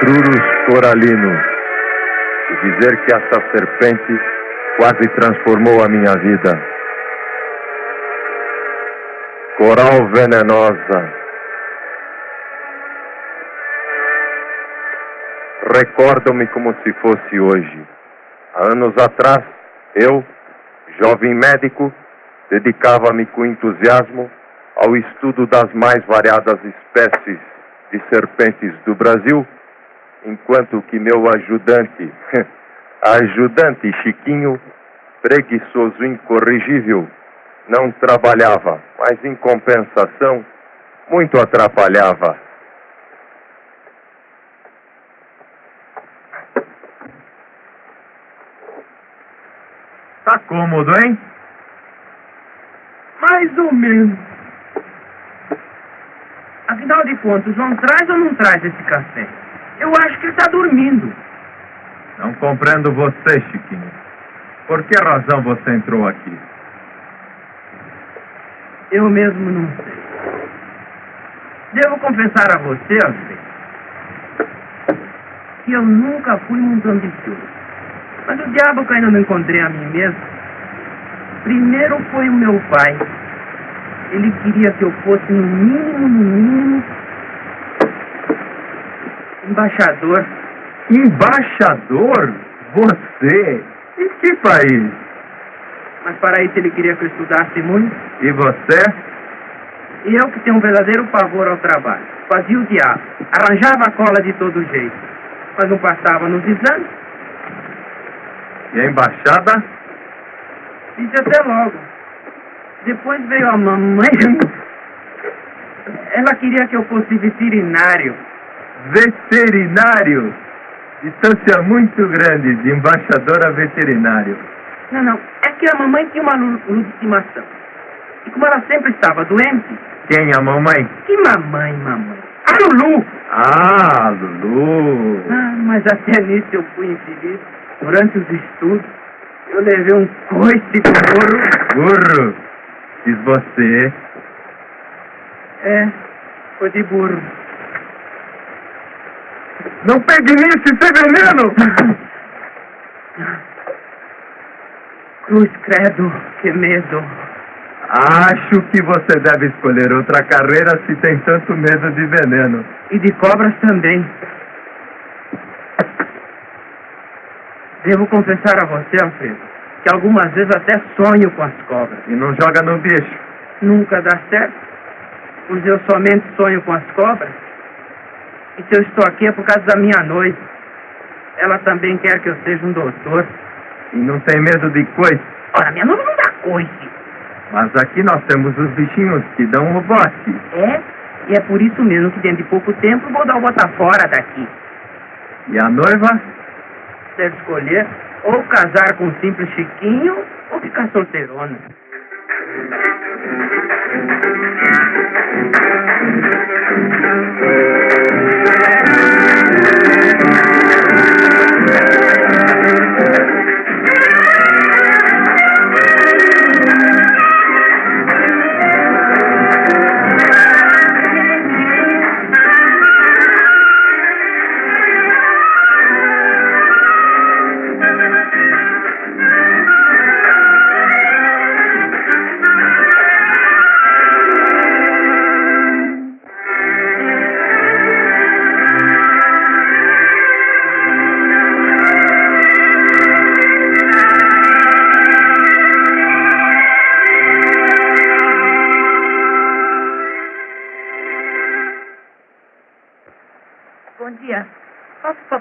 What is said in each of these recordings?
Etrurus coralinos e dizer que essa serpente quase transformou a minha vida. Coral venenosa. Recordo-me como se fosse hoje. Há anos atrás, eu, jovem médico, dedicava-me com entusiasmo ao estudo das mais variadas espécies de serpentes do Brasil, enquanto que meu ajudante, ajudante Chiquinho, preguiçoso incorrigível, não trabalhava, mas em compensação, muito atrapalhava. Tá cômodo, hein? Mais ou menos. Afinal de contas, o João traz ou não traz esse café? Eu acho que ele está dormindo. Não compreendo você, Chiquinho. Por que razão você entrou aqui? Eu mesmo não sei. Devo confessar a você, Alfredo, que eu nunca fui muito ambicioso. Mas o diabo que ainda não encontrei a mim mesmo, primeiro foi o meu pai. Ele queria que eu fosse, no mínimo, no mínimo, embaixador. Embaixador? Você? Em que país? Mas para isso ele queria que eu estudasse muito. E você? E eu que tenho um verdadeiro pavor ao trabalho. Fazia o diabo. Arranjava a cola de todo jeito. Mas não passava nos exames. E a embaixada? Disse até logo. Depois veio a mamãe. Ela queria que eu fosse veterinário. Veterinário? Distância muito grande de embaixador a veterinário. Não, não. É que a mamãe tinha uma Lulu de estimação. E como ela sempre estava doente. Quem a mamãe? Que mamãe, mamãe? A Lulu! Ah, Lulu! Ah, mas até nisso eu fui infeliz. Durante os estudos, eu levei um coice do burro. Burro! Diz você. É, foi de burro. Não pegue nisso, isso é veneno! Cruz credo, que medo. Acho que você deve escolher outra carreira se tem tanto medo de veneno. E de cobras também. Devo confessar a você, Alfredo, que algumas vezes até sonho com as cobras. E não joga no bicho. Nunca dá certo, pois eu somente sonho com as cobras. E se eu estou aqui é por causa da minha noite. Ela também quer que eu seja um doutor. E não tem medo de coice. Ora, minha noiva não dá coice. Mas aqui nós temos os bichinhos que dão o bote. É? E é por isso mesmo que dentro de pouco tempo vou dar o botar fora daqui. E a noiva? Deve escolher ou casar com um simples Chiquinho ou ficar solteirona.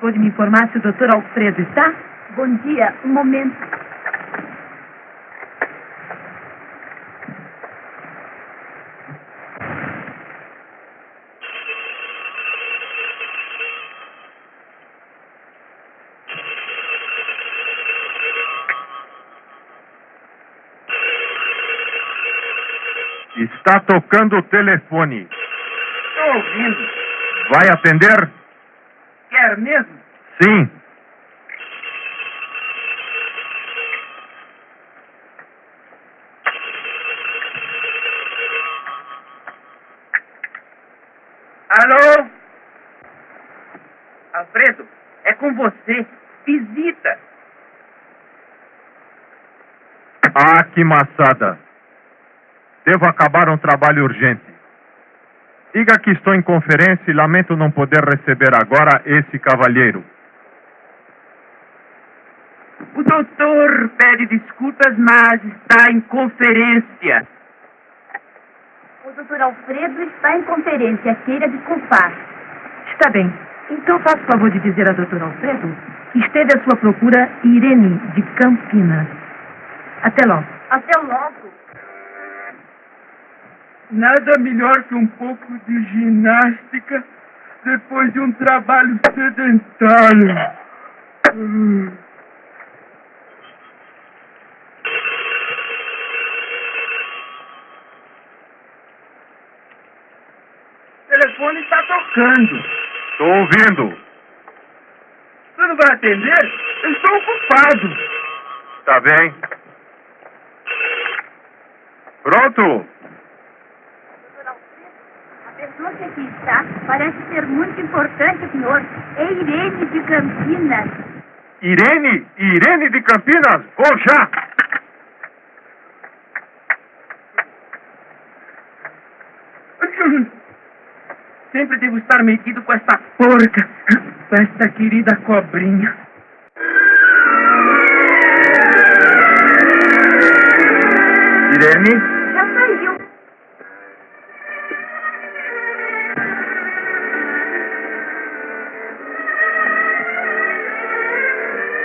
Favor de me informar se o doutor Alfredo está? Bom dia. Um momento. Está tocando o telefone. Estou ouvindo. Vai atender? Quer mesmo? Sim. Alô? Alfredo, é com você. Visita. Ah, que maçada! Devo acabar um trabalho urgente. Diga que estou em conferência e lamento não poder receber agora esse cavalheiro. O doutor pede desculpas, mas está em conferência. O doutor Alfredo está em conferência. Queira desculpar. Está bem. Então faça o favor de dizer ao doutor Alfredo que esteve à sua procura Irene, de Campinas. Até logo. Até logo. Nada melhor que um pouco de ginástica depois de um trabalho sedentário. Estou ouvindo. Você não vai atender? Eu estou ocupado. Tá bem. Pronto? Doutor Alfredo, a pessoa que aqui está parece ser muito importante, senhor. É Irene de Campinas. Irene? Irene de Campinas? Vou já! Sempre devo estar metido com essa porca, com essa querida cobrinha. Irene? Já saiu.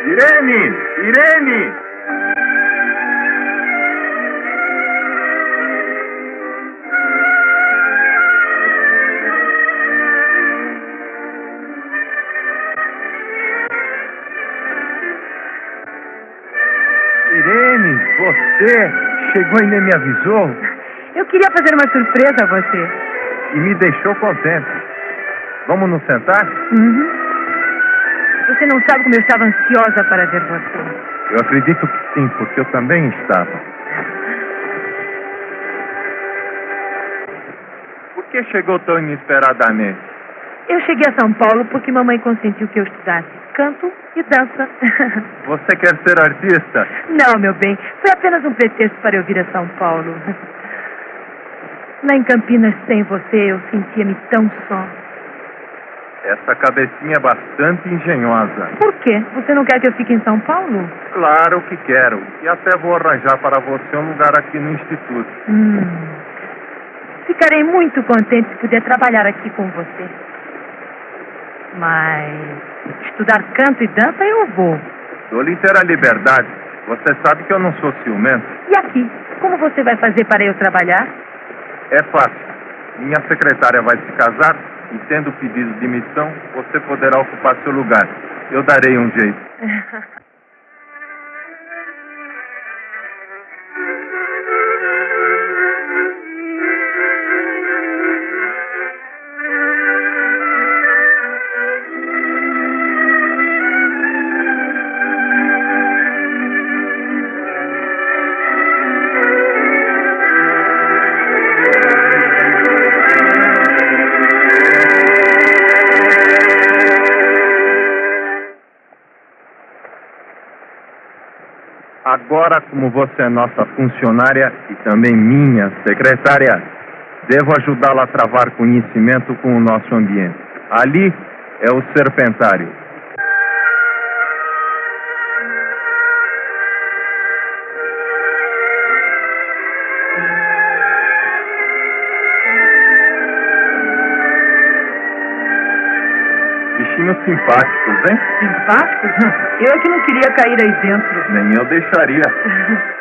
Irene! Irene! Irene, você chegou e nem me avisou Eu queria fazer uma surpresa a você. e me deixou contente. Vamos nos sentar? Uhum. Você não sabe como eu estava ansiosa para ver você. Eu acredito que sim, porque eu também estava. Por que chegou tão inesperadamente? Eu cheguei a São Paulo porque mamãe consentiu que eu estudasse canto e dança. Você quer ser artista? Não, meu bem, foi apenas um pretexto para eu vir a São Paulo. Lá em Campinas, sem você, eu sentia-me tão só. Essa cabecinha é bastante engenhosa. Por quê? Você não quer que eu fique em São Paulo? Claro que quero. E até vou arranjar para você um lugar aqui no Instituto. Hum. Ficarei muito contente se puder trabalhar aqui com você. Mas estudar canto e dança eu vou. Dou-lhe inteira liberdade. Você sabe que eu não sou ciumento. E aqui? Como você vai fazer para eu trabalhar? É fácil. Minha secretária vai se casar e, tendo pedido demissão, você poderá ocupar seu lugar. Eu darei um jeito. Agora, como você é nossa funcionária e também minha secretária, devo ajudá-la a travar conhecimento com o nosso ambiente. Ali é o serpentário. Simpáticos, hein? Simpáticos? Eu é que não queria cair aí dentro. Nem eu deixaria.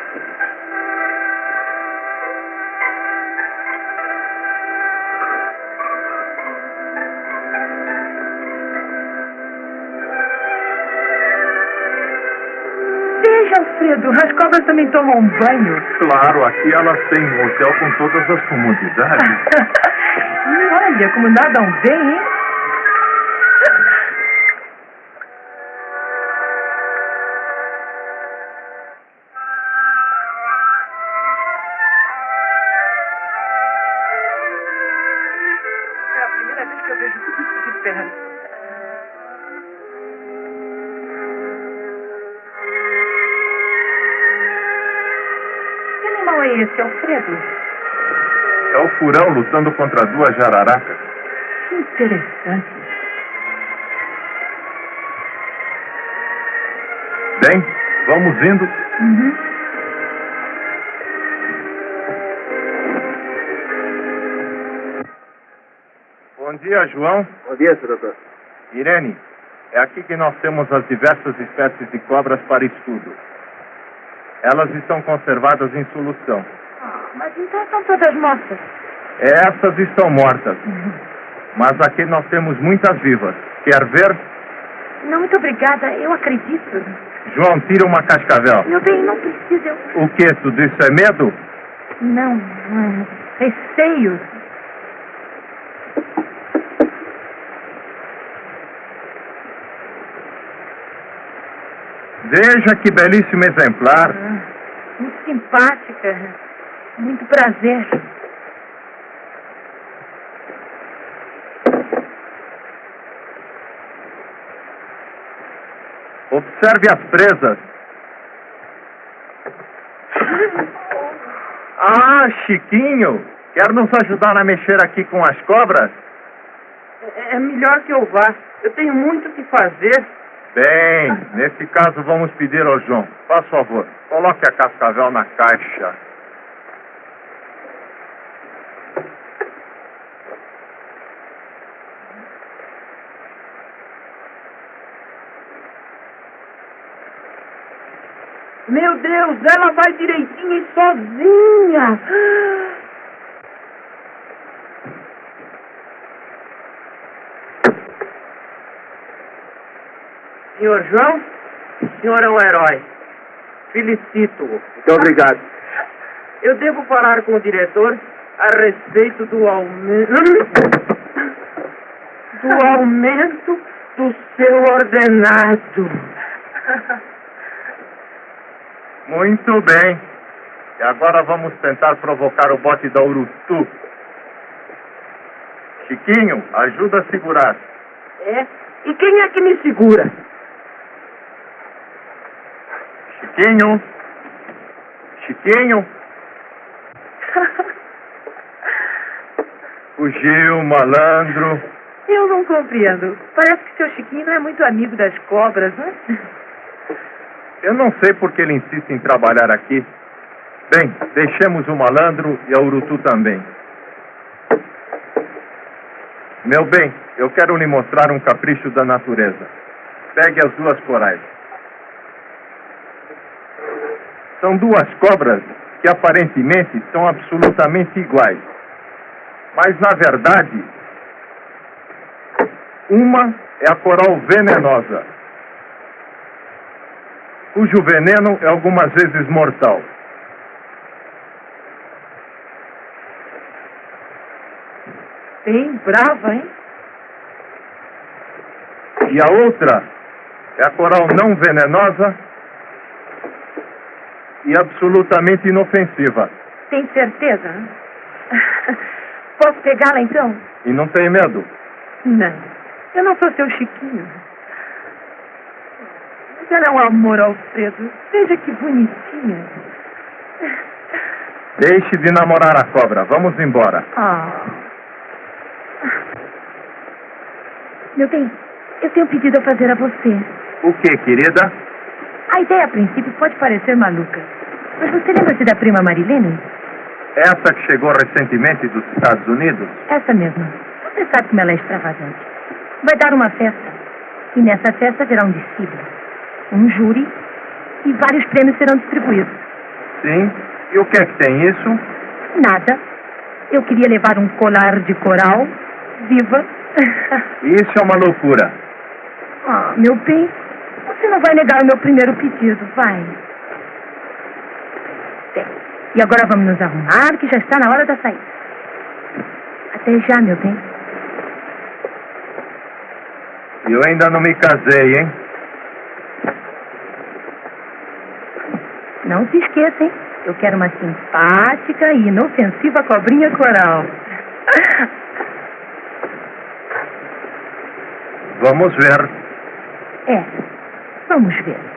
Veja, Alfredo, as cobras também tomam um banho. Claro, aqui elas têm um hotel com todas as comodidades. Olha, como nadam bem, hein? Lutando contra duas jararacas. Que interessante. Bem, vamos indo. Uhum. Bom dia, João. Bom dia, senhor doutor. Irene, é aqui que nós temos as diversas espécies de cobras para estudo. Elas estão conservadas em solução. Ah, mas então são todas mortas. Essas estão mortas, mas aqui nós temos muitas vivas. Quer ver? Não, muito obrigada. Eu acredito. João, tira uma cascavel. Meu bem, não precisa. Eu... O que? Tudo isso é medo? Não, não é receio. Veja que belíssimo exemplar. Ah, muito simpática. Muito prazer. Observe as presas. Ah, Chiquinho, quer nos ajudar a mexer aqui com as cobras? É, é melhor que eu vá. Eu tenho muito o que fazer. Bem, nesse caso vamos pedir ao João. Faz favor, coloque a cascavel na caixa. Meu Deus, ela vai direitinho e sozinha. Senhor João, o senhor é um herói. Felicito-o. Muito obrigado. Eu devo falar com o diretor a respeito do aumento. do aumento do seu ordenado. Muito bem. E agora vamos tentar provocar o bote da Urutu. Chiquinho, ajuda a segurar. É? E quem é que me segura? Chiquinho. Chiquinho. Fugiu, malandro. Eu não compreendo. Parece que seu Chiquinho não é muito amigo das cobras, né? Eu não sei por que ele insiste em trabalhar aqui. Bem, deixemos o malandro e a Urutu também. Meu bem, eu quero lhe mostrar um capricho da natureza. Pegue as duas corais. São duas cobras que aparentemente são absolutamente iguais. Mas, na verdade, uma é a coral venenosa, cujo veneno é algumas vezes mortal. Bem brava, hein? E a outra é a coral não venenosa e absolutamente inofensiva. Tem certeza? Posso pegá-la então? E não tem medo. Não. Eu não sou seu Chiquinho. Ela é um amor, Alfredo. Veja que bonitinha. Deixe de namorar a cobra. Vamos embora. Ah. Meu bem, eu tenho um pedido a fazer a você. O que, querida? A ideia a princípio pode parecer maluca. Mas você lembra-se da prima Marilene? Essa que chegou recentemente dos Estados Unidos? Essa mesma. Você sabe como ela é extravagante. Vai dar uma festa. E nessa festa haverá um desfile. Um júri e vários prêmios serão distribuídos. Sim. E o que é que tem isso? Nada. Eu queria levar um colar de coral viva. Isso é uma loucura. ah, meu bem, você não vai negar o meu primeiro pedido, vai. Bem, e agora vamos nos arrumar, que já está na hora da saída. Até já, meu bem. E eu ainda não me casei, hein? Não se esqueça, hein? Eu quero uma simpática e inofensiva cobrinha coral. Vamos ver. É, vamos ver.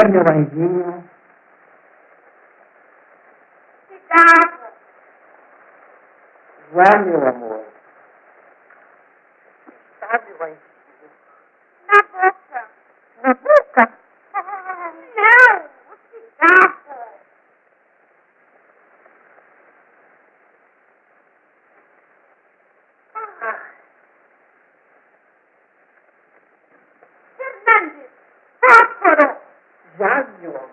Quer, meu anjinho? Cigarro. Já, meu amor. Está, meu anjinho? Na boca. Na boca? Não, o cigarro. Fernandes, fósforo. Já, meu amor.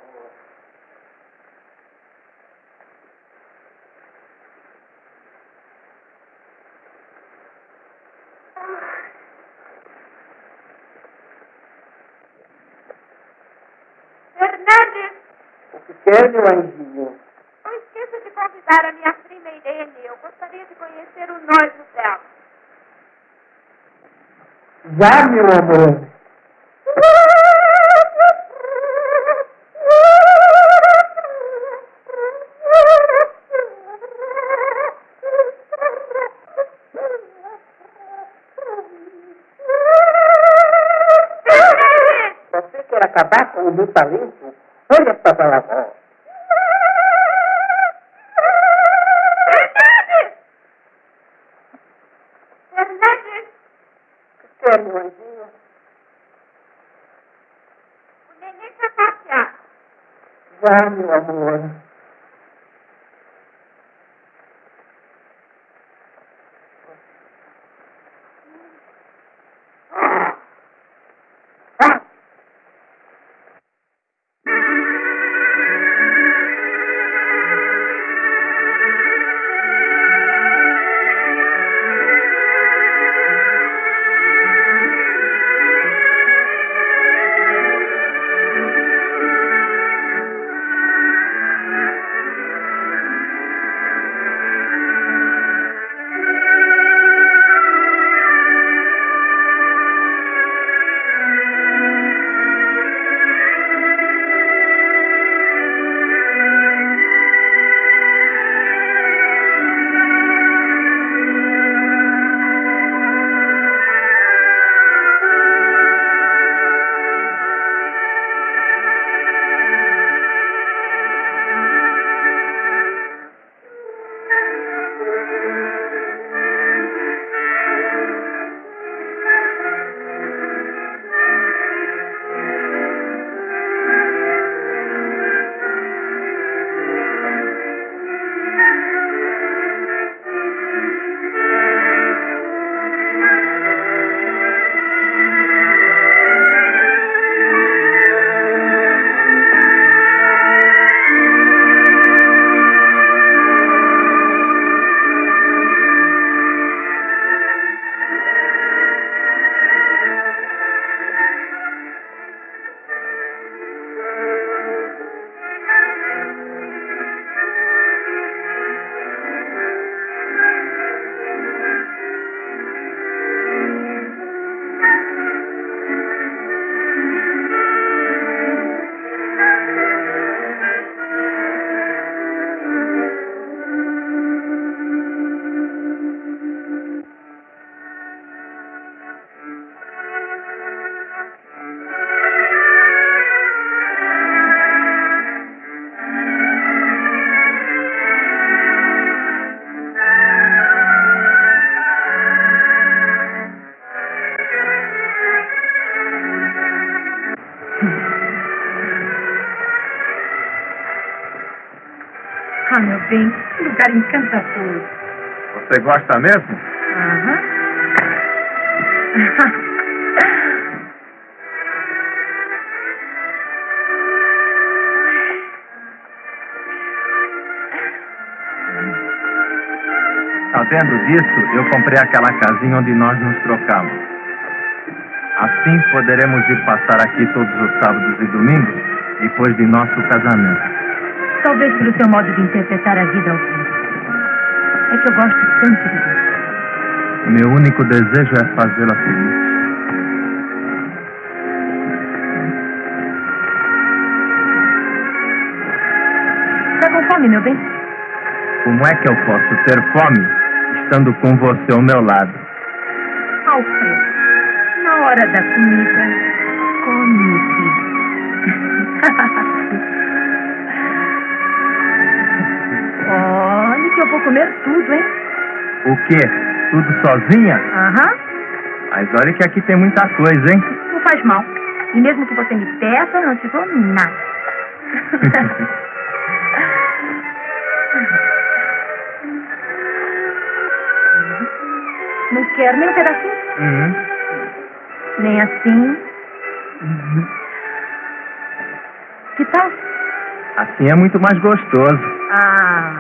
Fernandes, Anjinho? não esqueça de convidar a minha prima Irene. Eu gostaria de conhecer o noivo dela. Já, meu amor. Você quer acabar com o meu talento? Olha essa palavra. Já, meu amor. Lugar encantador. Você gosta mesmo? Aham. Sabendo disso, eu comprei aquela casinha onde nós nos trocamos. Assim poderemos ir passar aqui todos os sábados e domingos, depois de nosso casamento. Talvez pelo seu modo de interpretar a vida. É que eu gosto tanto de você. Meu único desejo é fazê-la feliz. Tá com fome, meu bem? Como é que eu posso ter fome estando com você ao meu lado? Alfredo, na hora da comida, come, filho. que eu vou comer tudo, hein? O quê? Tudo sozinha? Aham. Mas olha que aqui tem muita coisa, hein? Não faz mal. E mesmo que você me peça, não te dou nada. não quero nem um pedacinho? Uhum. Nem assim. Que tal? Assim é muito mais gostoso. Ah,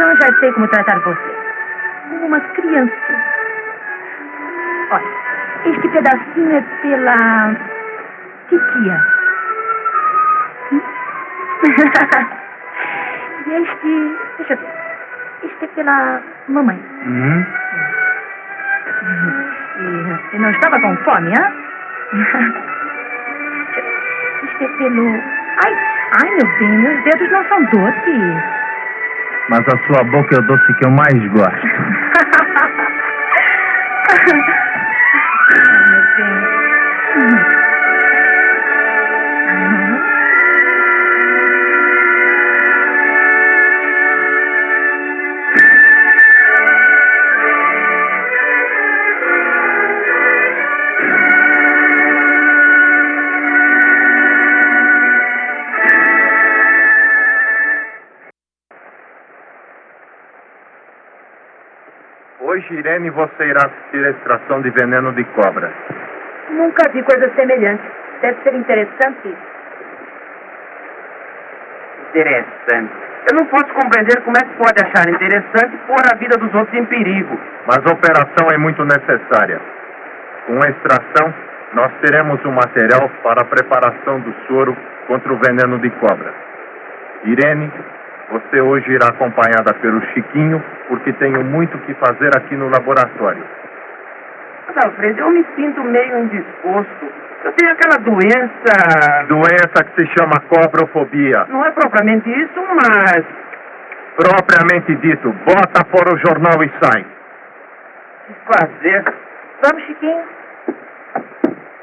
então já sei como tratar você. Como uma criança. Olha, este pedacinho é pela titia. Hum? e este, deixa eu ver. Este é pela mamãe. Uhum. E, e não estava com fome, hã? Este é pelo... Ai, ai, meu bem, meus dedos não são doces. Mas a sua boca é o doce que eu mais gosto. Ai, meu bem. Hoje, Irene, você irá assistir a extração de veneno de cobra. Nunca vi coisa semelhante. Deve ser interessante. Interessante. Eu não posso compreender como é que pode achar interessante pôr a vida dos outros em perigo. Mas a operação é muito necessária. Com a extração, nós teremos o material para a preparação do soro contra o veneno de cobra. Irene, você hoje irá acompanhada pelo Chiquinho, porque tenho muito que fazer aqui no laboratório. Mas, Alfredo, eu me sinto meio indisposto. Eu tenho aquela doença. Doença que se chama cobrofobia. Não é propriamente isso, mas. Propriamente dito, bota fora o jornal e sai. Que fazer? Vamos, Chiquinho?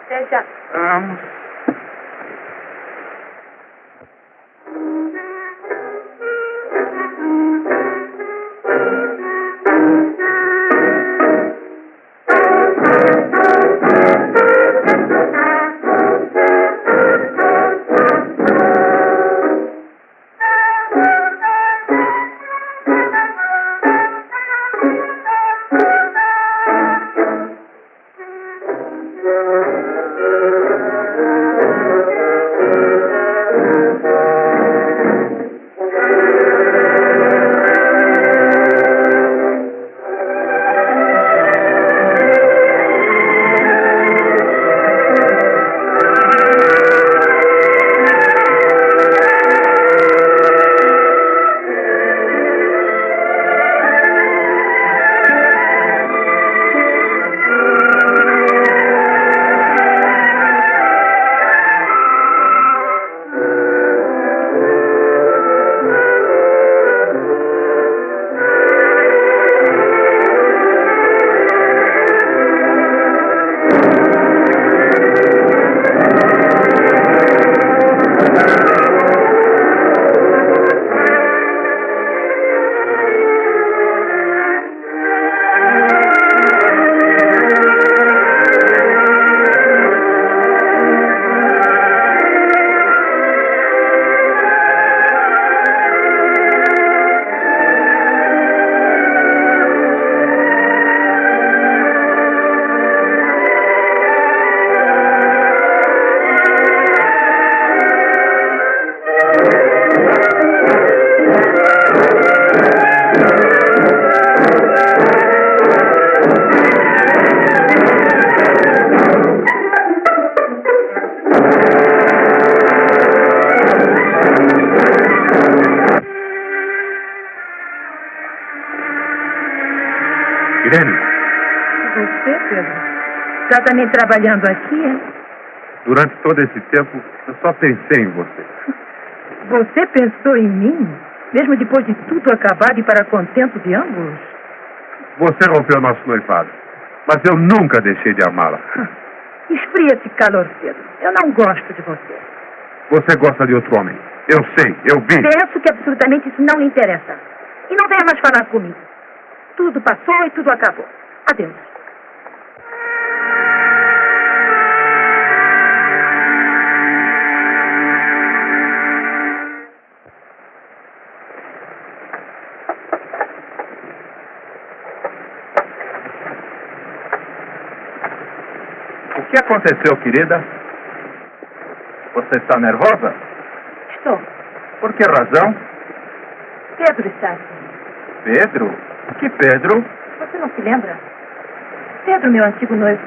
Até já. Vamos. Está também trabalhando aqui, hein? durante todo esse tempo, eu só pensei em você. Você pensou em mim? Mesmo depois de tudo acabado e para contento de ambos? Você rompeu nosso noivado, mas eu nunca deixei de amá-la. Esfria esse calor, Pedro. Eu não gosto de você. Você gosta de outro homem. Eu sei, eu vi. Penso que absolutamente isso não lhe interessa. E não venha mais falar comigo. Tudo passou e tudo acabou. Adeus. Que aconteceu, querida? Você está nervosa? Estou. Por que razão? Pedro está aqui. Pedro? Que Pedro? Você não se lembra? Pedro, meu antigo noivo.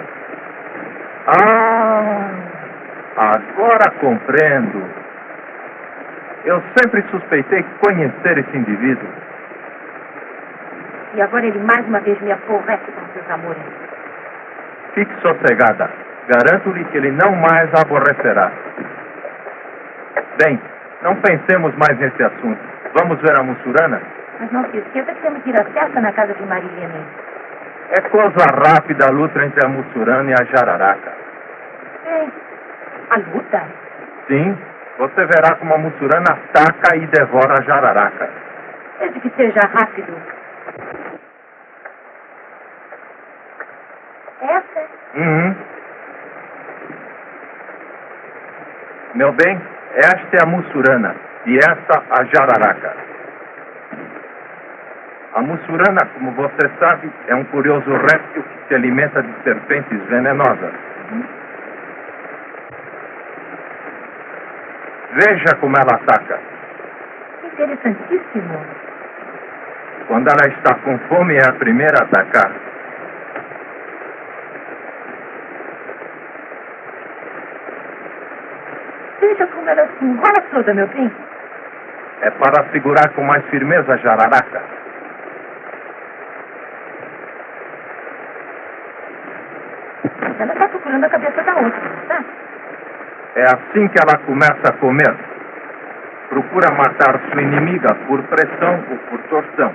Ah, agora compreendo. Eu sempre suspeitei conhecer esse indivíduo. E agora ele mais uma vez me aborrece com seus amores. Fique sossegada. Garanto-lhe que ele não mais a aborrecerá. Bem, não pensemos mais nesse assunto. Vamos ver a Mussurana? Mas não se esqueça que temos que ir à festa na casa de Marilene. É coisa rápida a luta entre a Mussurana e a Jararaca. Ei, a luta? Sim, você verá como a Mussurana ataca e devora a Jararaca. Desde que seja rápido. Essa? Uhum. Meu bem, esta é a Mussurana e esta a Jararaca. A Mussurana, como você sabe, é um curioso réptil que se alimenta de serpentes venenosas. Veja como ela ataca. Interessantíssimo. Quando ela está com fome, é a primeira a atacar. Veja enrola toda, meu bem. É para segurar com mais firmeza a jararaca. Ela está procurando a cabeça da outra, não está? É assim que ela começa a comer. Procura matar sua inimiga por pressão ou por torção.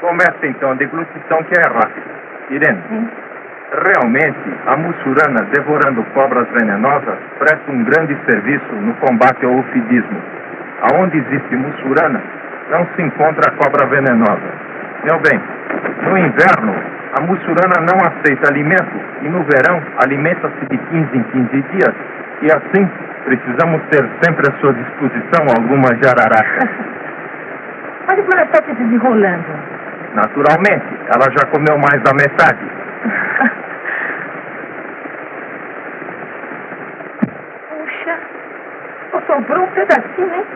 Começa então a deglutição que é rápida. Irene, Sim. Realmente a mussurana devorando cobras venenosas presta um grande serviço no combate ao ufidismo. Aonde existe mussurana, não se encontra cobra venenosa. Meu bem, no inverno, a mussurana não aceita alimento e no verão alimenta-se de 15 em 15 dias. E assim, precisamos ter sempre à sua disposição alguma jararaca. Olha como ela está se desenrolando. Naturalmente, ela já comeu mais da metade. Puxa, só sobrou um pedacinho, hein?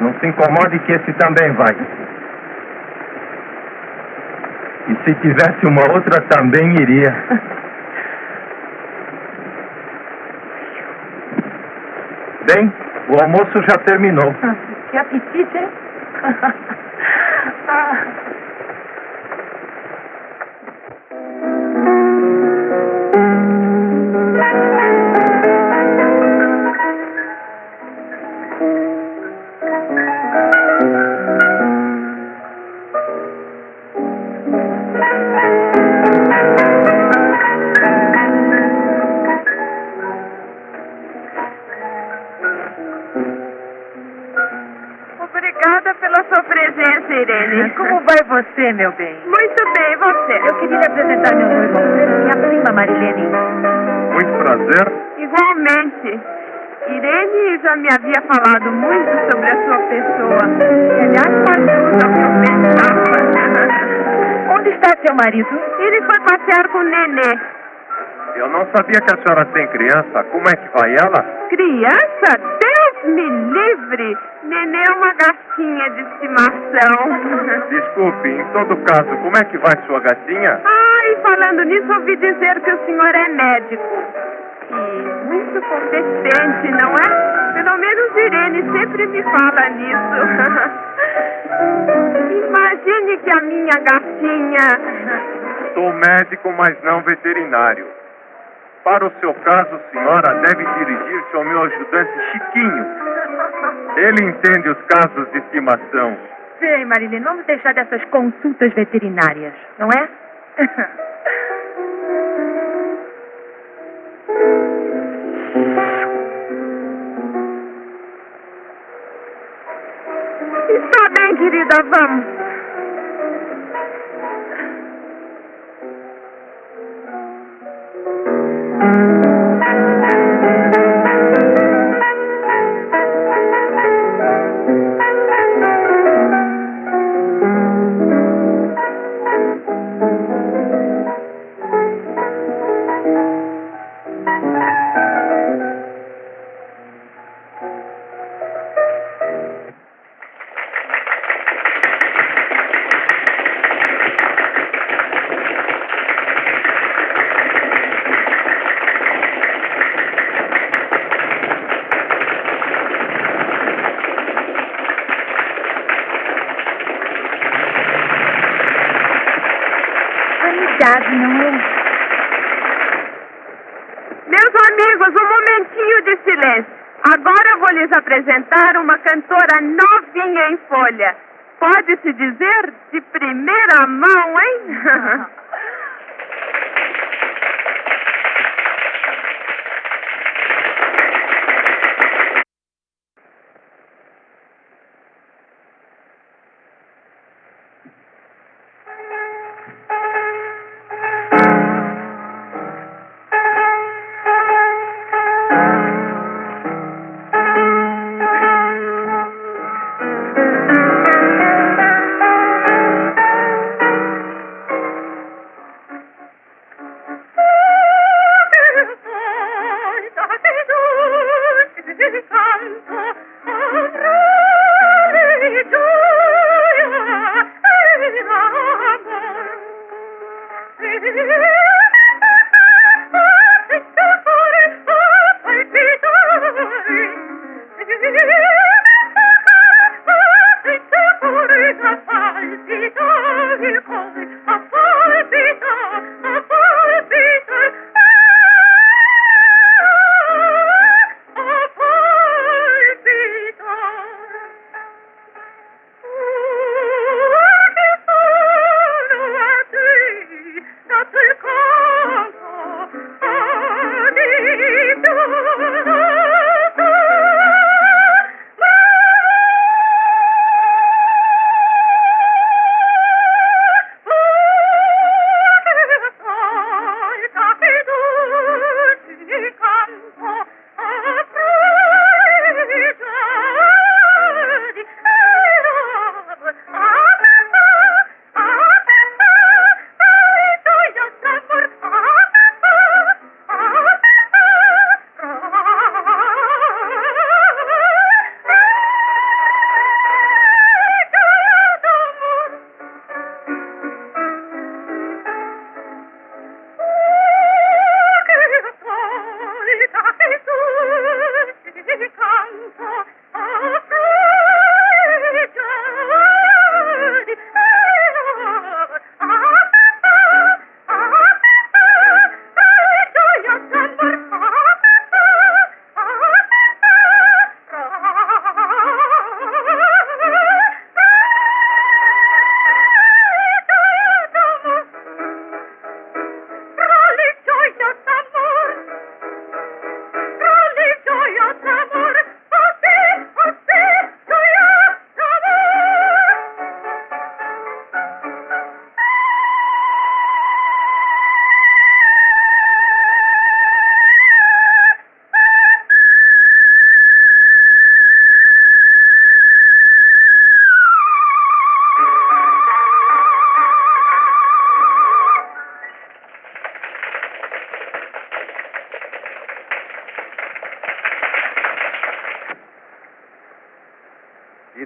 Não se incomode que esse também vai. E se tivesse uma outra, também iria. Bem, o almoço já terminou. Que apetite, hein? Marilene. Muito prazer. Igualmente. Irene já me havia falado muito sobre a sua pessoa. E, aliás, que eu pensava. Onde está seu marido? Ele foi passear com o Nenê. Eu não sabia que a senhora tem criança. Como é que vai ela? Criança? Deus me livre! Nenê é uma gatinha de estimação. Desculpe, em todo caso, como é que vai sua gatinha? Ai, falando nisso, ouvi dizer que o senhor é médico. E muito competente, não é? Pelo menos Irene sempre me fala nisso. Imagine que a minha gatinha. Sou médico, mas não veterinário. Para o seu caso, senhora, deve dirigir-se ao meu ajudante Chiquinho. Ele entende os casos de estimação. Bem, Marilene, vamos deixar dessas consultas veterinárias, não é? Está bem, querida, vamos. Em folha. Pode-se dizer de primeira mão, hein?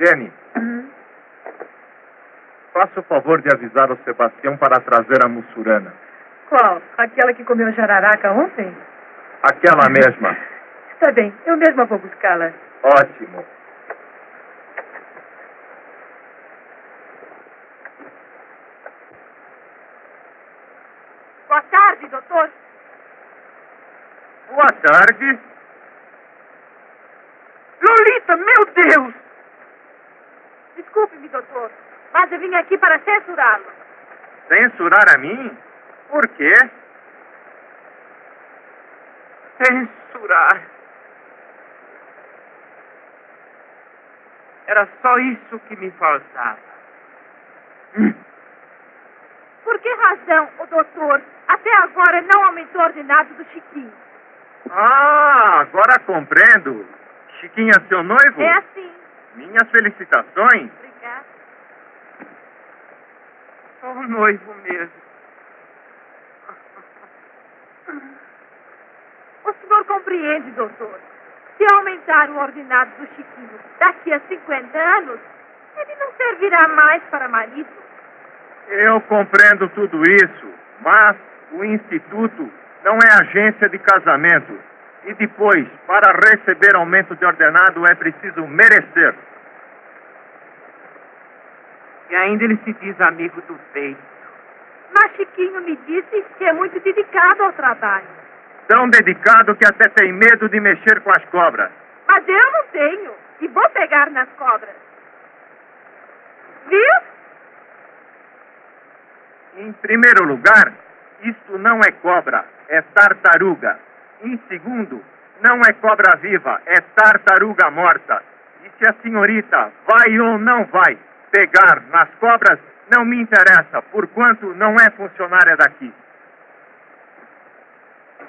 Irene, faça o favor de avisar o Sebastião para trazer a mussurana. Qual? Aquela que comeu jararaca ontem? Aquela mesma. Está bem, eu mesma vou buscá-la. Ótimo. Boa tarde, doutor. Boa tarde. Lolita, meu Deus! Desculpe-me, doutor, mas eu vim aqui para censurá-lo. Censurar a mim? Por quê? Censurar. Era só isso que me faltava. Por que razão o doutor até agora não aumentou o ordenado do Chiquinho? Ah, agora compreendo. Chiquinha, seu noivo? É assim. Minhas felicitações. Obrigada. Só o noivo mesmo. O senhor compreende, doutor? Se aumentar o ordenado do Chiquinho daqui a 50 anos, ele não servirá mais para marido. Eu compreendo tudo isso, mas o Instituto não é agência de casamento. E depois, para receber aumento de ordenado, é preciso merecer. E ainda ele se diz amigo do peito. Mas Chiquinho me disse que é muito dedicado ao trabalho. Tão dedicado que até tem medo de mexer com as cobras. Mas eu não tenho. E vou pegar nas cobras. Viu? Em primeiro lugar, isto não é cobra, é tartaruga. Em segundo, não é cobra viva, é tartaruga morta. E se a senhorita vai ou não vai pegar nas cobras, não me interessa, porquanto não é funcionária daqui.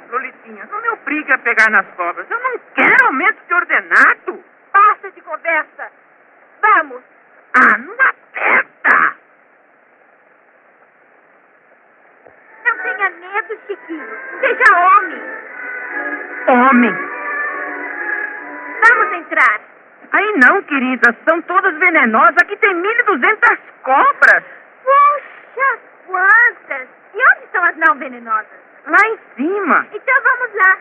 Lolitinha, não me obrigue a pegar nas cobras. Eu não quero aumento de ordenado. Basta de conversa. Vamos. Ah, não aperta! Não tenha medo, Chiquinho. Seja homem. Homem! Vamos entrar. Aí não, querida, são todas venenosas. Aqui tem 1.200 cobras. Puxa, quantas! E onde estão as não venenosas? Lá em cima. Então vamos lá.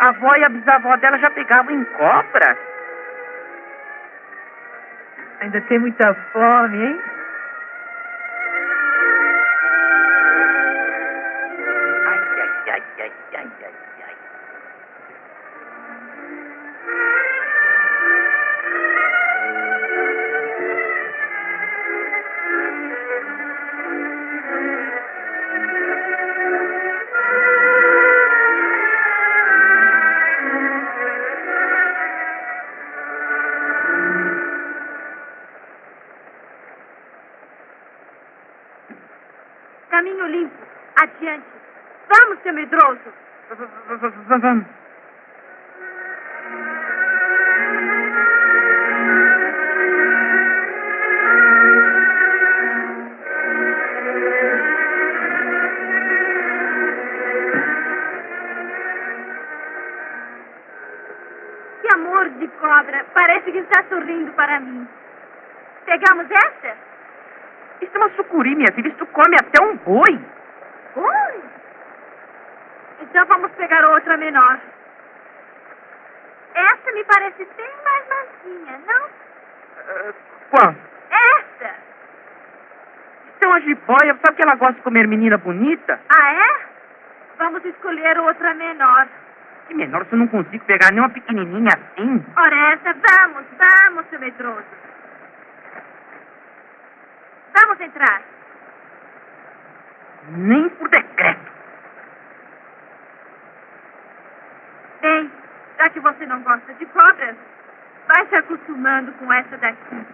A avó e a bisavó dela já pegavam em cobras. Ainda tem muita fome, hein? De comer menina bonita? Ah, é? Vamos escolher outra menor. Que menor, se eu não consigo pegar nem uma pequenininha assim. Ora, essa, vamos, vamos, seu medroso. Vamos entrar. Nem por decreto. Bem, já que você não gosta de cobras, vai se acostumando com essa daqui.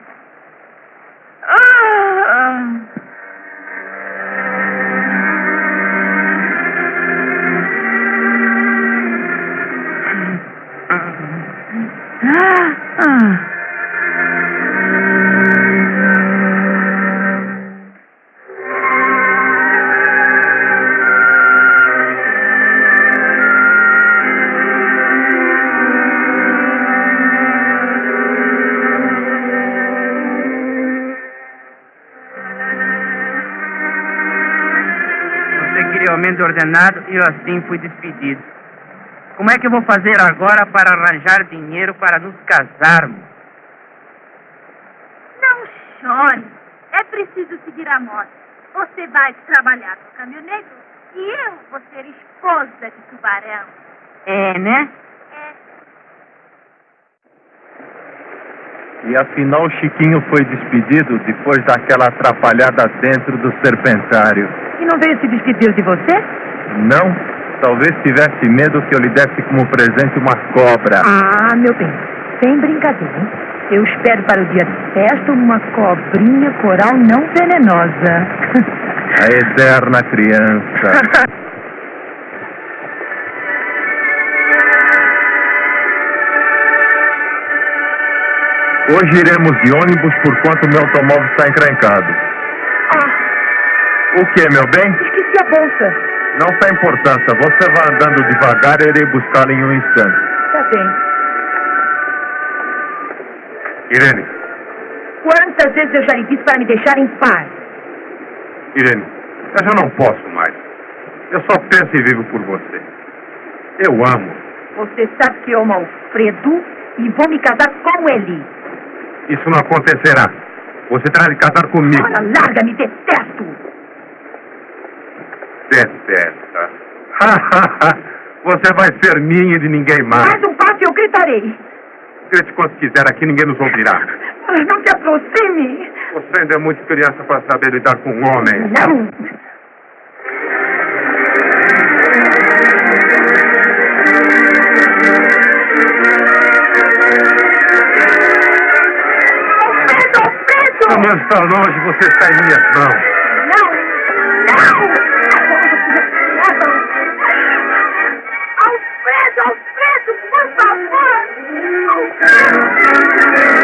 devidamente ordenado e eu assim fui despedido. Como é que eu vou fazer agora para arranjar dinheiro para nos casarmos? Não chore. É preciso seguir a moda. Você vai trabalhar no caminhoneiro e eu vou ser esposa de tubarão. É, né? E afinal Chiquinho foi despedido depois daquela atrapalhada dentro do serpentário. E não veio se despedir de você? Não, talvez tivesse medo que eu lhe desse como presente uma cobra. Ah, meu bem, sem brincadeira, hein? Eu espero para o dia de festa uma cobrinha coral não venenosa. A eterna criança. Hoje iremos de ônibus por quanto meu automóvel está encrencado. ah, O que, meu bem? esqueci a bolsa. Não tem importância. Você vai andando devagar e irei buscá-la em um instante. Tá bem. Irene, Quantas vezes eu já lhe disse para me deixar em paz? Irene, eu já não posso mais. Eu só penso e vivo por você. Eu amo. Você sabe que eu amo Alfredo e vou me casar com ele. Isso não acontecerá. Você terá de casar comigo. Ora, larga-me, detesto. Detesta. Você vai ser minha e de ninguém mais. Mais um passo e eu gritarei. Grite quanto quiser, aqui ninguém nos ouvirá. Não te aproxime. Você ainda é muito criança para saber lidar com homens. Não. Não está longe, você está em minhas mãos. Não! Não! Alfredo, Alfredo, por favor! Alfredo,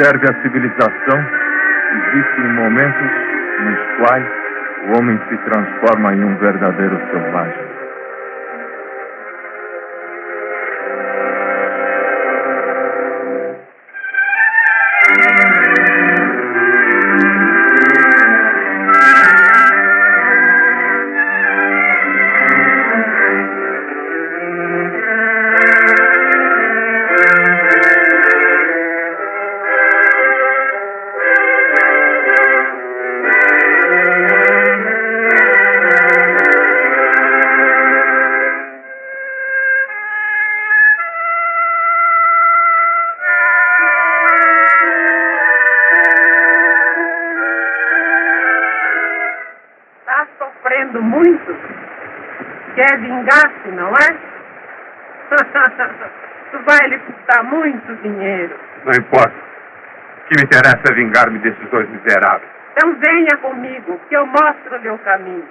Serve a civilização? Existem momentos nos quais o homem se transforma em um verdadeiro selvagem. Quer vingar-se, não é? tu vai lhe custar muito dinheiro. Não importa. O que me interessa é vingar-me desses dois miseráveis. Então venha comigo, que eu mostro-lhe o caminho.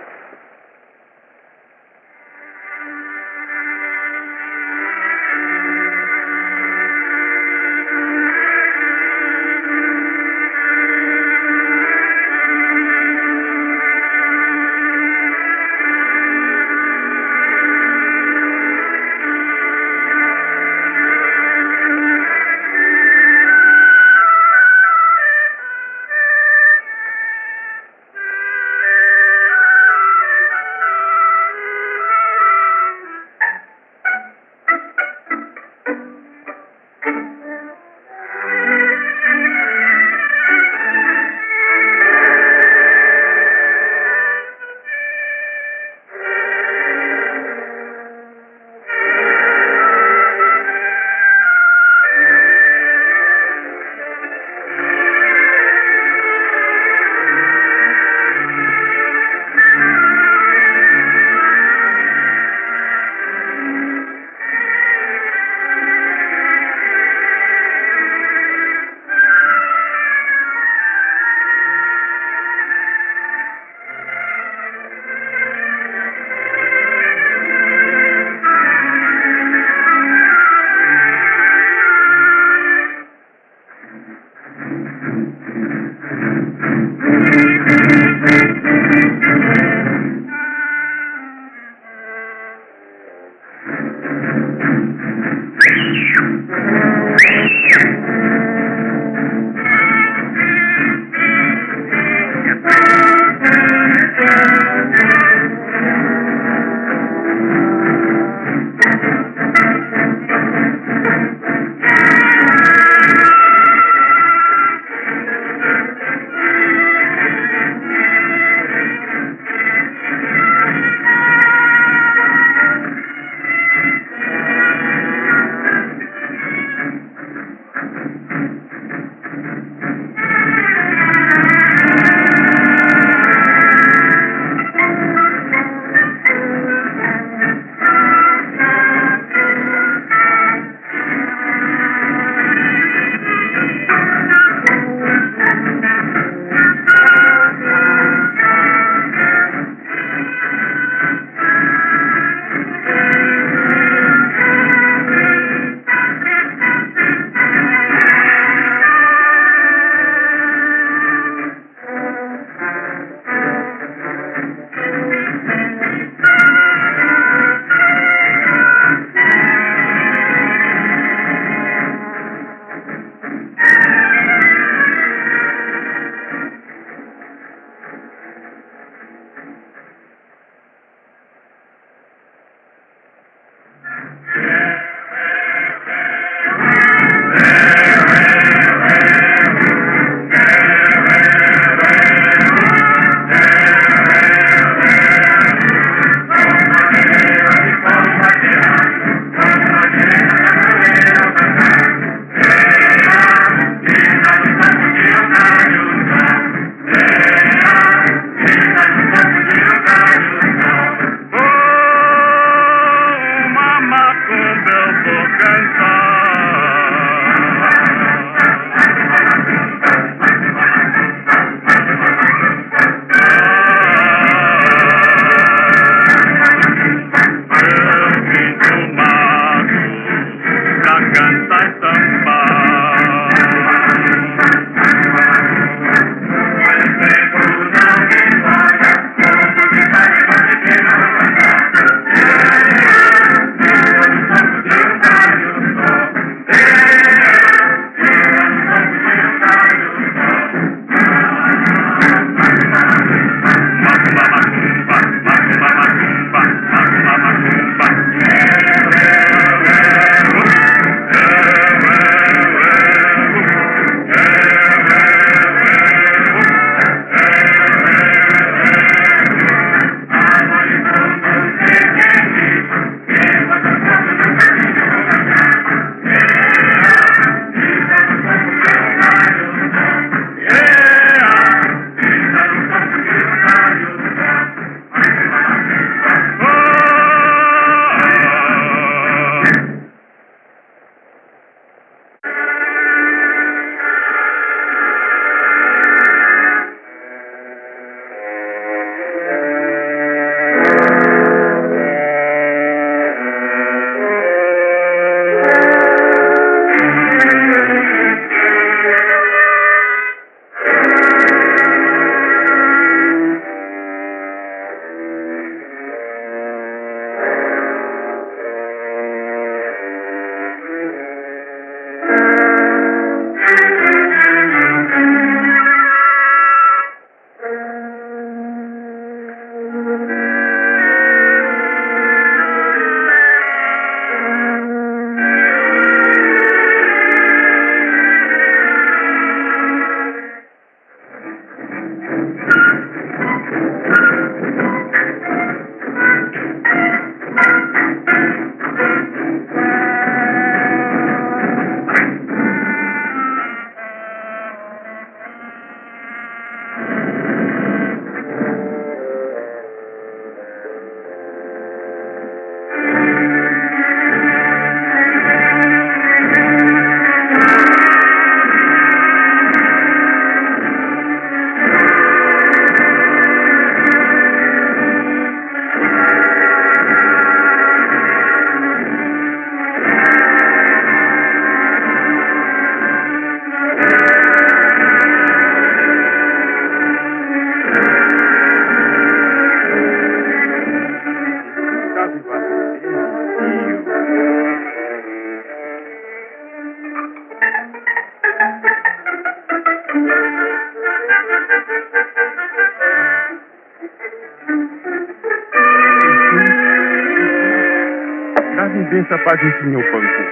Paz em senhor banco.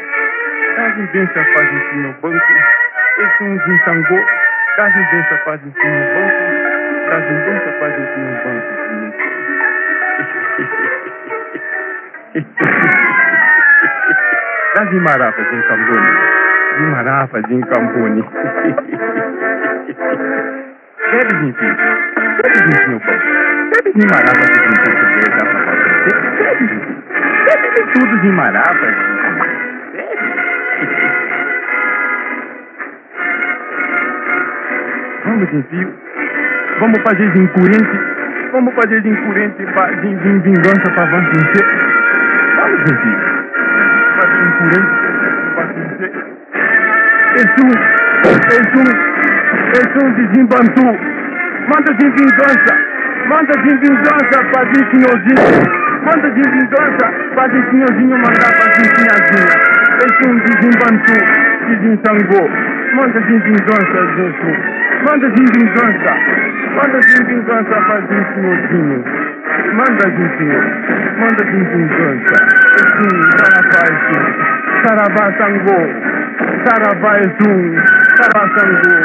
Dá-lhe benção paz em senhor banco. Esse um desensango. Dá-lhe benção paz em senhor banco. Dá-lhe benção paz em senhor banco. Dá-lhe marafas em cambone. De marafas em cambone. Deve vir. Deve vir, senhor banco. Marafas em português. De marafas. Vamos, enfio. Vamos fazer de incoerente. Vamos fazer de incoerente pa- de, de vingança para vencer. Vamos, enfio. Fazer incoerente para vencer. Esse um, esse um, esse um desembantu. Manda de vingança. Manda de vingança para de senhorzinho. Manda de vingança para de senhorzinho mandar para de sinhazinha. Esse um desembantu, desensangrou. Manda de vingança, gente. Manda de vingança. Manda de vingança para de senhorzinho. Manda senhor. Manda de vingança. Um, saravá, um. Saravá, sangô. Saravá, um. Saravá, sangô.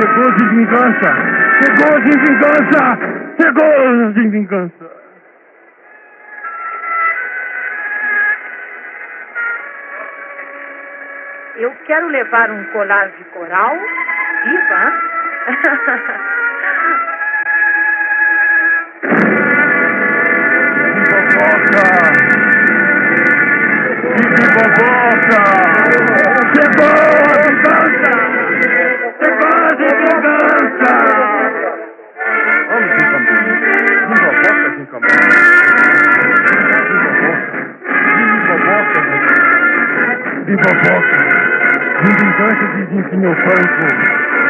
Chegou de vingança. Chegou de vingança. Chegou de vingança. Eu quero levar um colar de coral viva. Fofoca! Vive fofoca! Chegou a vingança! Chegou de vingança! Vamos. Vive fofoca, de Cambone. Vive fofoca. Vive fofoca. De Zinquinho Franco.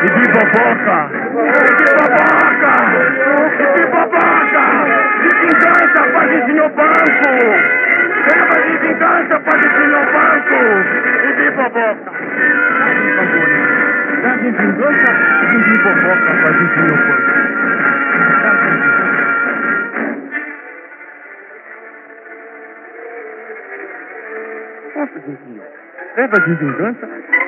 E de fofoca! De fofoca! De fofoca! De vingança para de senhor banco! Leva de vingança para de senhor banco! E de fofoca! Dá de vingança e de fofoca para de senhor banco! Dá de vingança.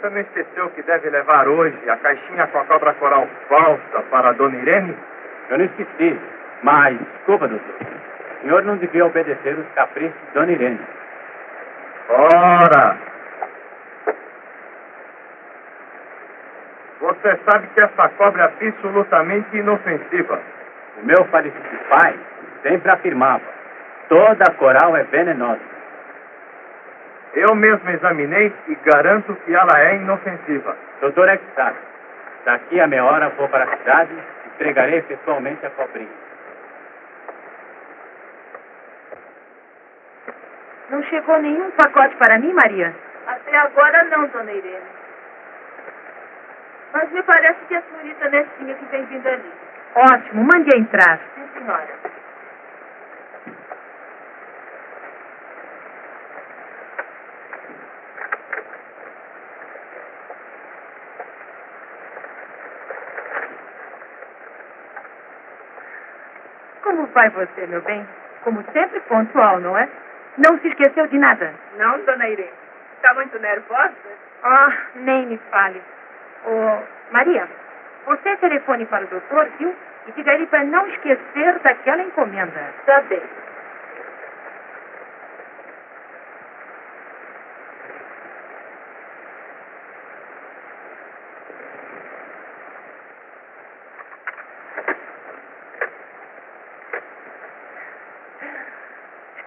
você não esqueceu que deve levar hoje a caixinha com a cobra coral falsa para a dona Irene? Eu não esqueci. Mas, desculpa, doutor. O senhor não devia obedecer os caprichos de Dona Irene. Ora! Você sabe que essa cobra é absolutamente inofensiva. O meu falecido pai sempre afirmava: toda coral é venenosa. Eu mesmo examinei e garanto que ela é inofensiva. Doutor é que sabe. Daqui a meia hora vou para a cidade e entregarei pessoalmente a cobrinha. Não chegou nenhum pacote para mim, Maria? Até agora não, dona Irene. Mas me parece que é a senhorita Nestinha que vem vindo ali. Ótimo, mande entrar. Sim, senhora. Como vai você, meu bem? Como sempre, pontual, não é? Não se esqueceu de nada? Não, dona Irene. Está muito nervosa? Ah, nem me fale. Ô, Maria, você telefone para o doutor, viu? E diga ele para não esquecer daquela encomenda. Tá bem.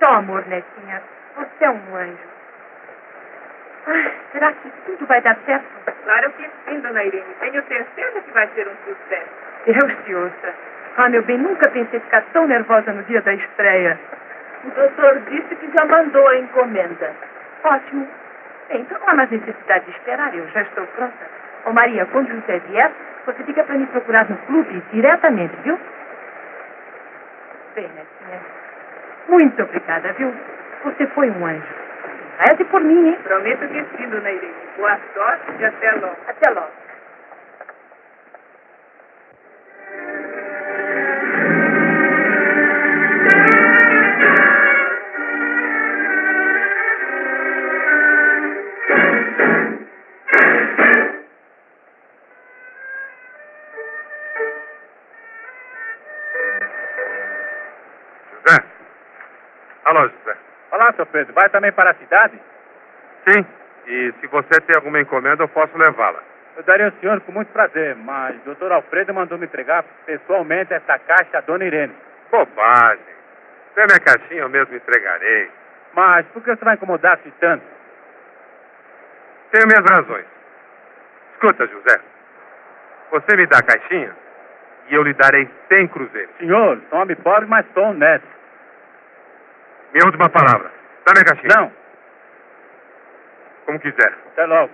só amor, Netinha. Um anjo. Ai, será que tudo vai dar certo? Claro que sim, dona Irene. Tenho certeza que vai ser um sucesso. Deus te ouça. Ah, meu bem, nunca pensei ficar tão nervosa no dia da estreia. O doutor disse que já mandou a encomenda. Ótimo. Bem, então não há mais necessidade de esperar, eu já estou pronta. Ô Maria, quando José vier, você fica para me procurar no clube diretamente, viu? Bem, Netinha. Muito obrigada, viu? Você foi um anjo. Reze por mim, hein? Prometo que sim, dona Irene. Boa sorte e até logo. Até logo. Seu Pedro. Vai também para a cidade? Sim. E se você tem alguma encomenda, eu posso levá-la. Eu daria ao senhor com muito prazer, mas o doutor Alfredo mandou me entregar pessoalmente essa caixa à dona Irene. Bobagem. Se é minha caixinha, eu mesmo entregarei. Mas por que você vai incomodar-se tanto? Tenho minhas razões. Escuta, José. Você me dá a caixinha e eu lhe darei 100 cruzeiros. Senhor, sou homem pobre, mas sou honesto. Minha última palavra. Dá minha caixinha. Não, Como quiser. até logo.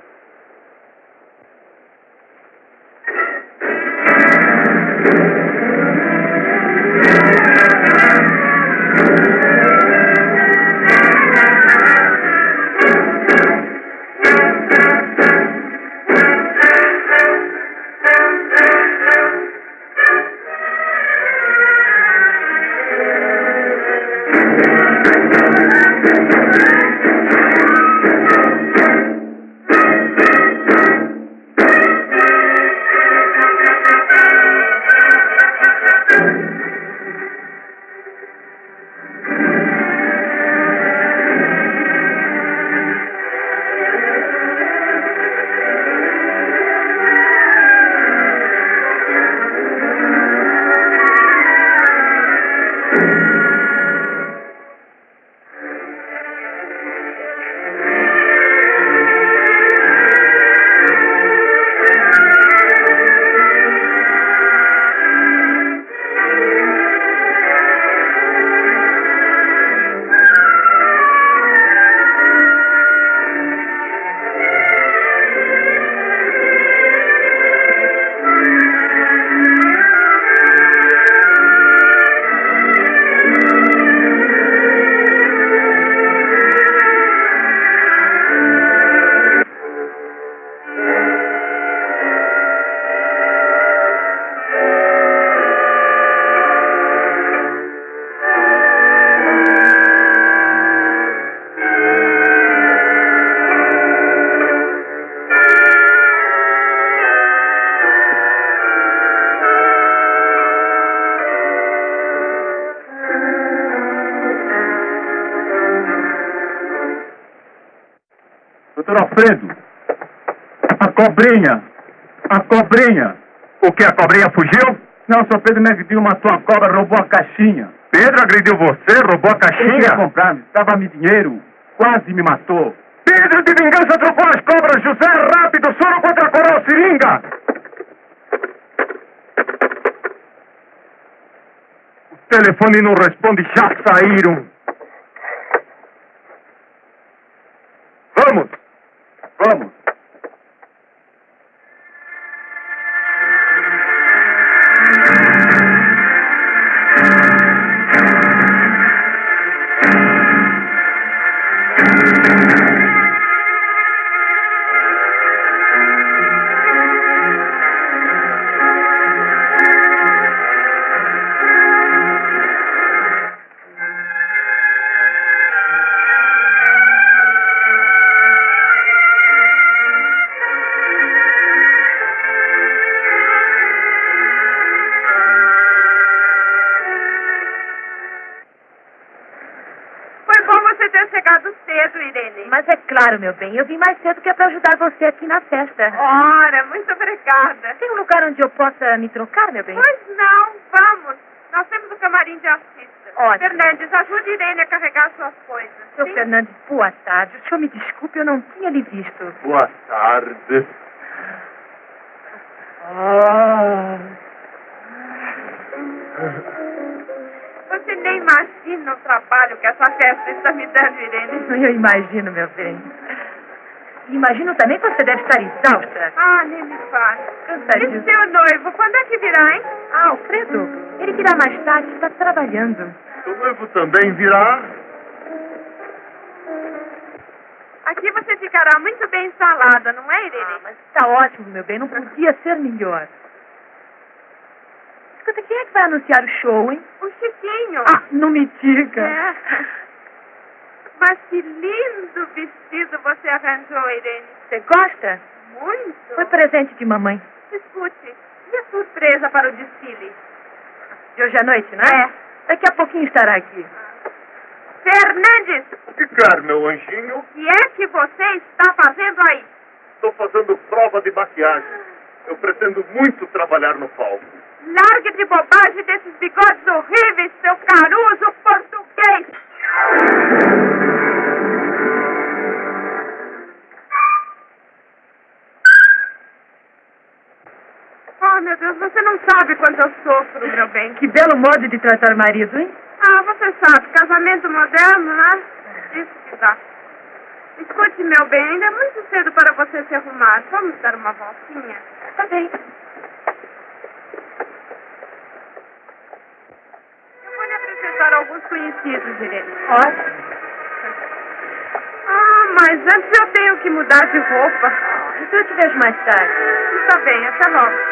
Alfredo, a cobrinha, a cobrinha. O que? A cobrinha fugiu? Não, seu Pedro me agrediu, matou a cobra, roubou a caixinha. Pedro agrediu você? Roubou a caixinha? comprar, estava-me dinheiro, quase me matou. Pedro de vingança trocou as cobras. José, rápido, soro contra a coroa seringa. O telefone não responde, já saíram. Claro, meu bem, eu vim mais cedo que é para ajudar você aqui na festa. Ora, muito obrigada. Tem um lugar onde eu possa me trocar, meu bem? Pois não, vamos. Nós temos o camarim de artista. Ótimo. Fernandes, ajude Irene a carregar suas coisas. Seu Sim? Fernandes, boa tarde. O senhor me desculpe, eu não tinha lhe visto. Boa tarde. Você nem imagina o trabalho que essa festa está me dando, Irene. Eu imagino, meu bem. Imagino também que você deve estar exausta. Ah, nem me fale. E Cansadíssima. seu noivo, quando é que virá, hein? Ah, Alfredo, ele virá mais tarde, está trabalhando. O noivo também virá. Aqui você ficará muito bem instalada, não é, Irene? Ah, mas está ótimo, meu bem, não podia ser melhor. Escuta, quem é que vai anunciar o show, hein? O Chiquinho. Ah, não me diga. É. Mas que lindo vestido você arranjou, Irene. Você gosta? Muito. Foi presente de mamãe. Escute, e a surpresa para o desfile? De hoje à noite, não é? Daqui a pouquinho estará aqui. Fernandes, Ficar, meu anjinho. o que é que você está fazendo aí? Estou fazendo prova de maquiagem. Eu pretendo muito trabalhar no palco. Largue de bobagem desses bigodes horríveis, seu caruso português! Oh, meu Deus, você não sabe quanto eu sofro, meu bem. Que belo modo de tratar o marido, hein? Ah, você sabe, casamento moderno, né? Isso que dá. Escute, meu bem, ainda é muito cedo para você se arrumar. Vamos dar uma voltinha? Tá bem. Eu vou lhe apresentar alguns conhecidos, Irene. Ótimo. Ah, mas antes eu tenho que mudar de roupa. Então eu te vejo mais tarde. Está bem, até logo.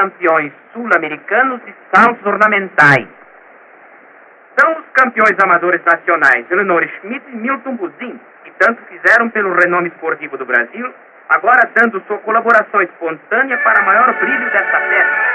Campeões sul-americanos de saltos ornamentais. São os campeões amadores nacionais Eleanor Schmidt e Milton Buzin, que tanto fizeram pelo renome esportivo do Brasil, agora dando sua colaboração espontânea para maior brilho desta festa.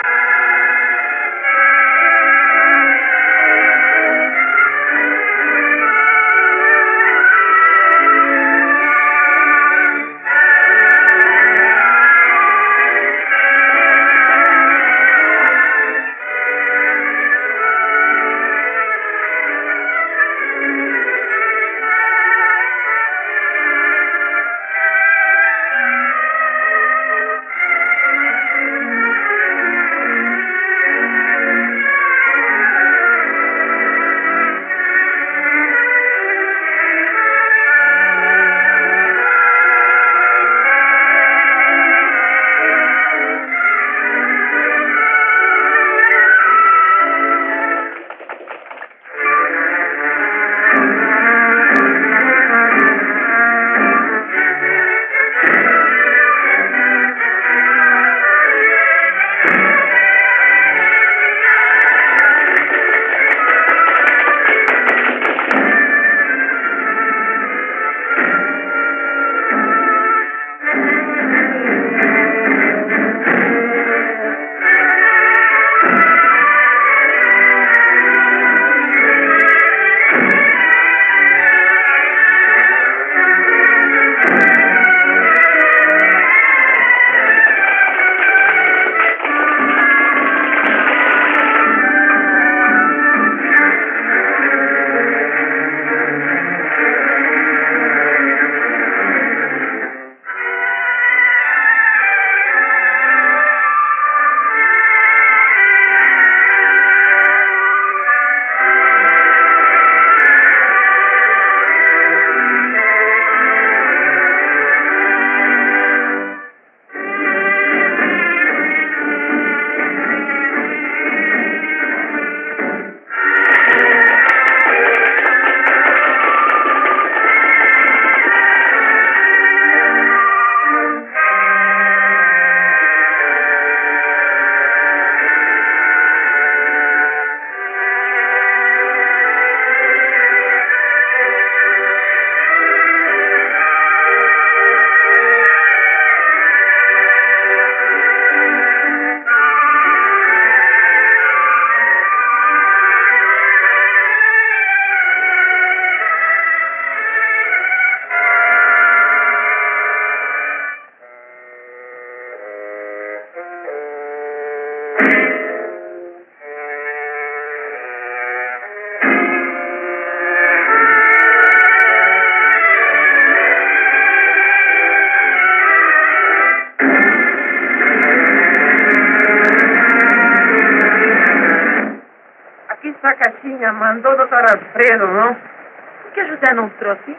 Trouxe?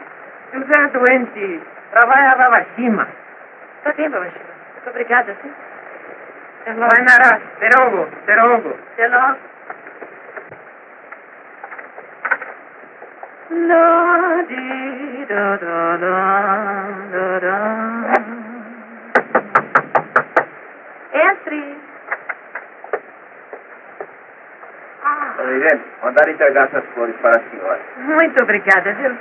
José é doente, trabalha lá acima. Está bem, babachina. Muito obrigada, sim. Até logo. Vai, Nara, até logo, até logo. Até logo. La di da da da da da. Entre. Dona Irene, mandar entregar essas flores para a senhora. Muito obrigada, viu?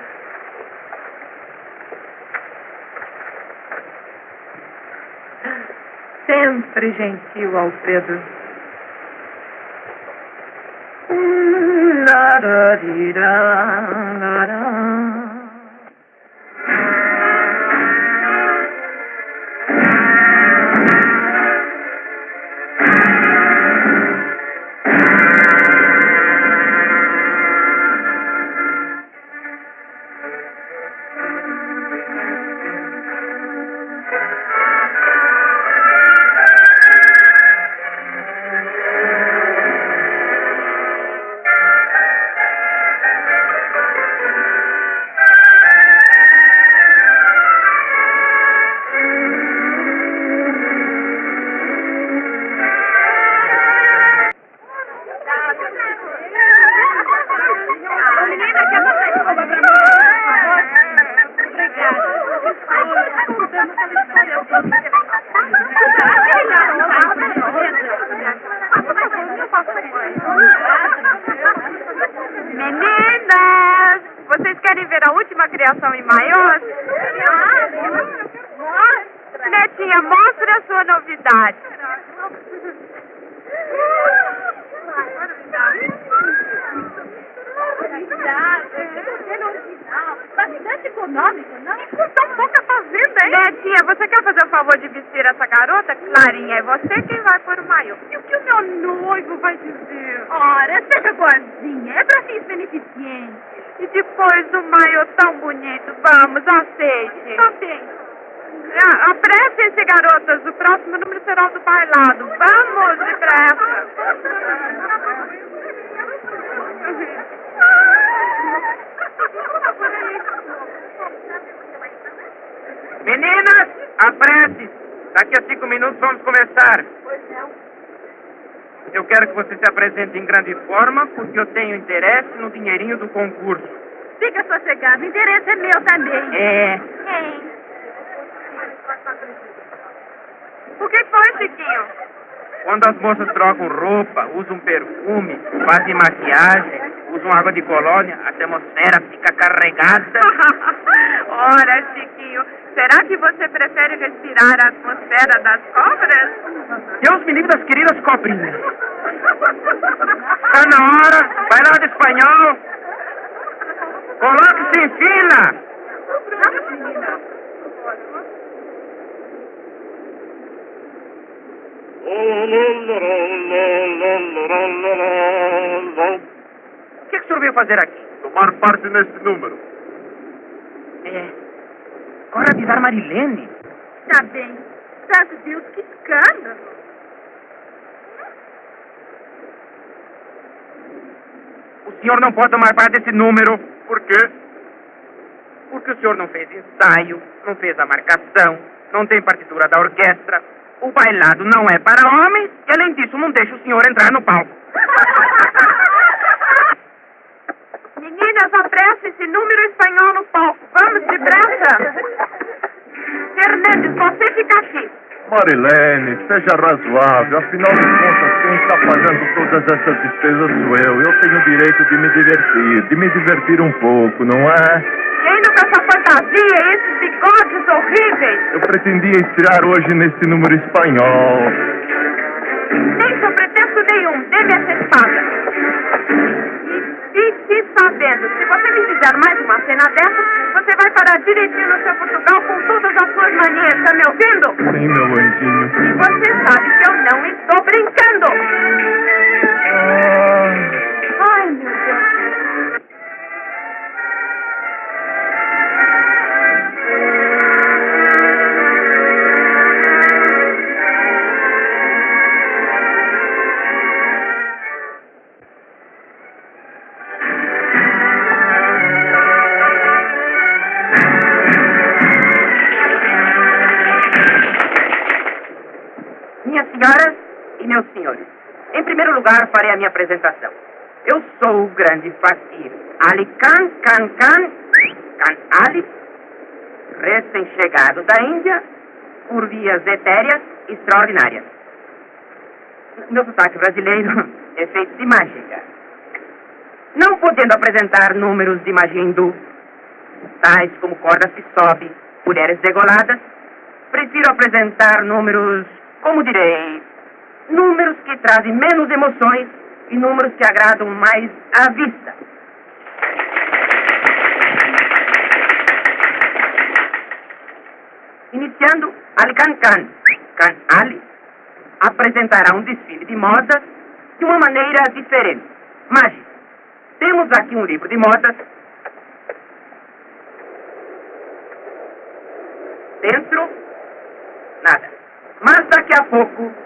Sempre gentil, di da la quero que você se apresente em grande forma, porque eu tenho interesse no dinheirinho do concurso. Fica sossegado, o interesse é meu também. É. Hein? O que foi, Chiquinho? Quando as moças trocam roupa, usam perfume, fazem maquiagem, usam água de colônia, a atmosfera fica carregada. Ora, Chiquinho, será que você prefere respirar a atmosfera das cobras? Deus me livre das queridas cobrinhas. Está na hora, vai lá de espanhol. Fila. O que, que o senhor veio fazer aqui? Tomar parte neste número. É. Agora avisar Marilene. Tá bem. Santo Deus, que escândalo. O senhor não pode tomar parte desse número. Por quê? Porque o senhor não fez ensaio, não fez a marcação, não tem partitura da orquestra. O bailado não é para homens e, além disso, não deixa o senhor entrar no palco. Meninas, apresse-se, número espanhol no palco. Vamos, depressa. Fernandes, você fica aqui. Marilene, seja razoável. Afinal de contas, quem está pagando todas essas despesas sou eu. Eu tenho o direito de me divertir, de me divertir um pouco, não é? Ainda com essa fantasia e esses bigodes horríveis. Eu pretendia estrear hoje nesse número espanhol. Nem sou pretexto nenhum. Dê-me essa espada. E fique sabendo, se você me fizer mais uma cena dessa, você vai parar direitinho no seu Portugal com todas as suas manias, tá me ouvindo? Sim, meu anjinho. E você sabe que eu não estou brincando. Ah, Ai, meu Deus. Primeiro lugar farei a minha apresentação. Eu sou o grande fakir Ali Khan Khan Khan Khan Ali, recém-chegado da Índia, por vias etéreas extraordinárias. Meu sotaque brasileiro é feito de mágica. Não podendo apresentar números de magia hindu, tais como cordas que sobe, mulheres degoladas, prefiro apresentar números, como direi, números que trazem menos emoções e números que agradam mais à vista. Iniciando, Ali Khan Khan, Khan Ali, apresentará um desfile de modas de uma maneira diferente. Mágica. Temos aqui um livro de modas. Dentro, nada. Mas daqui a pouco.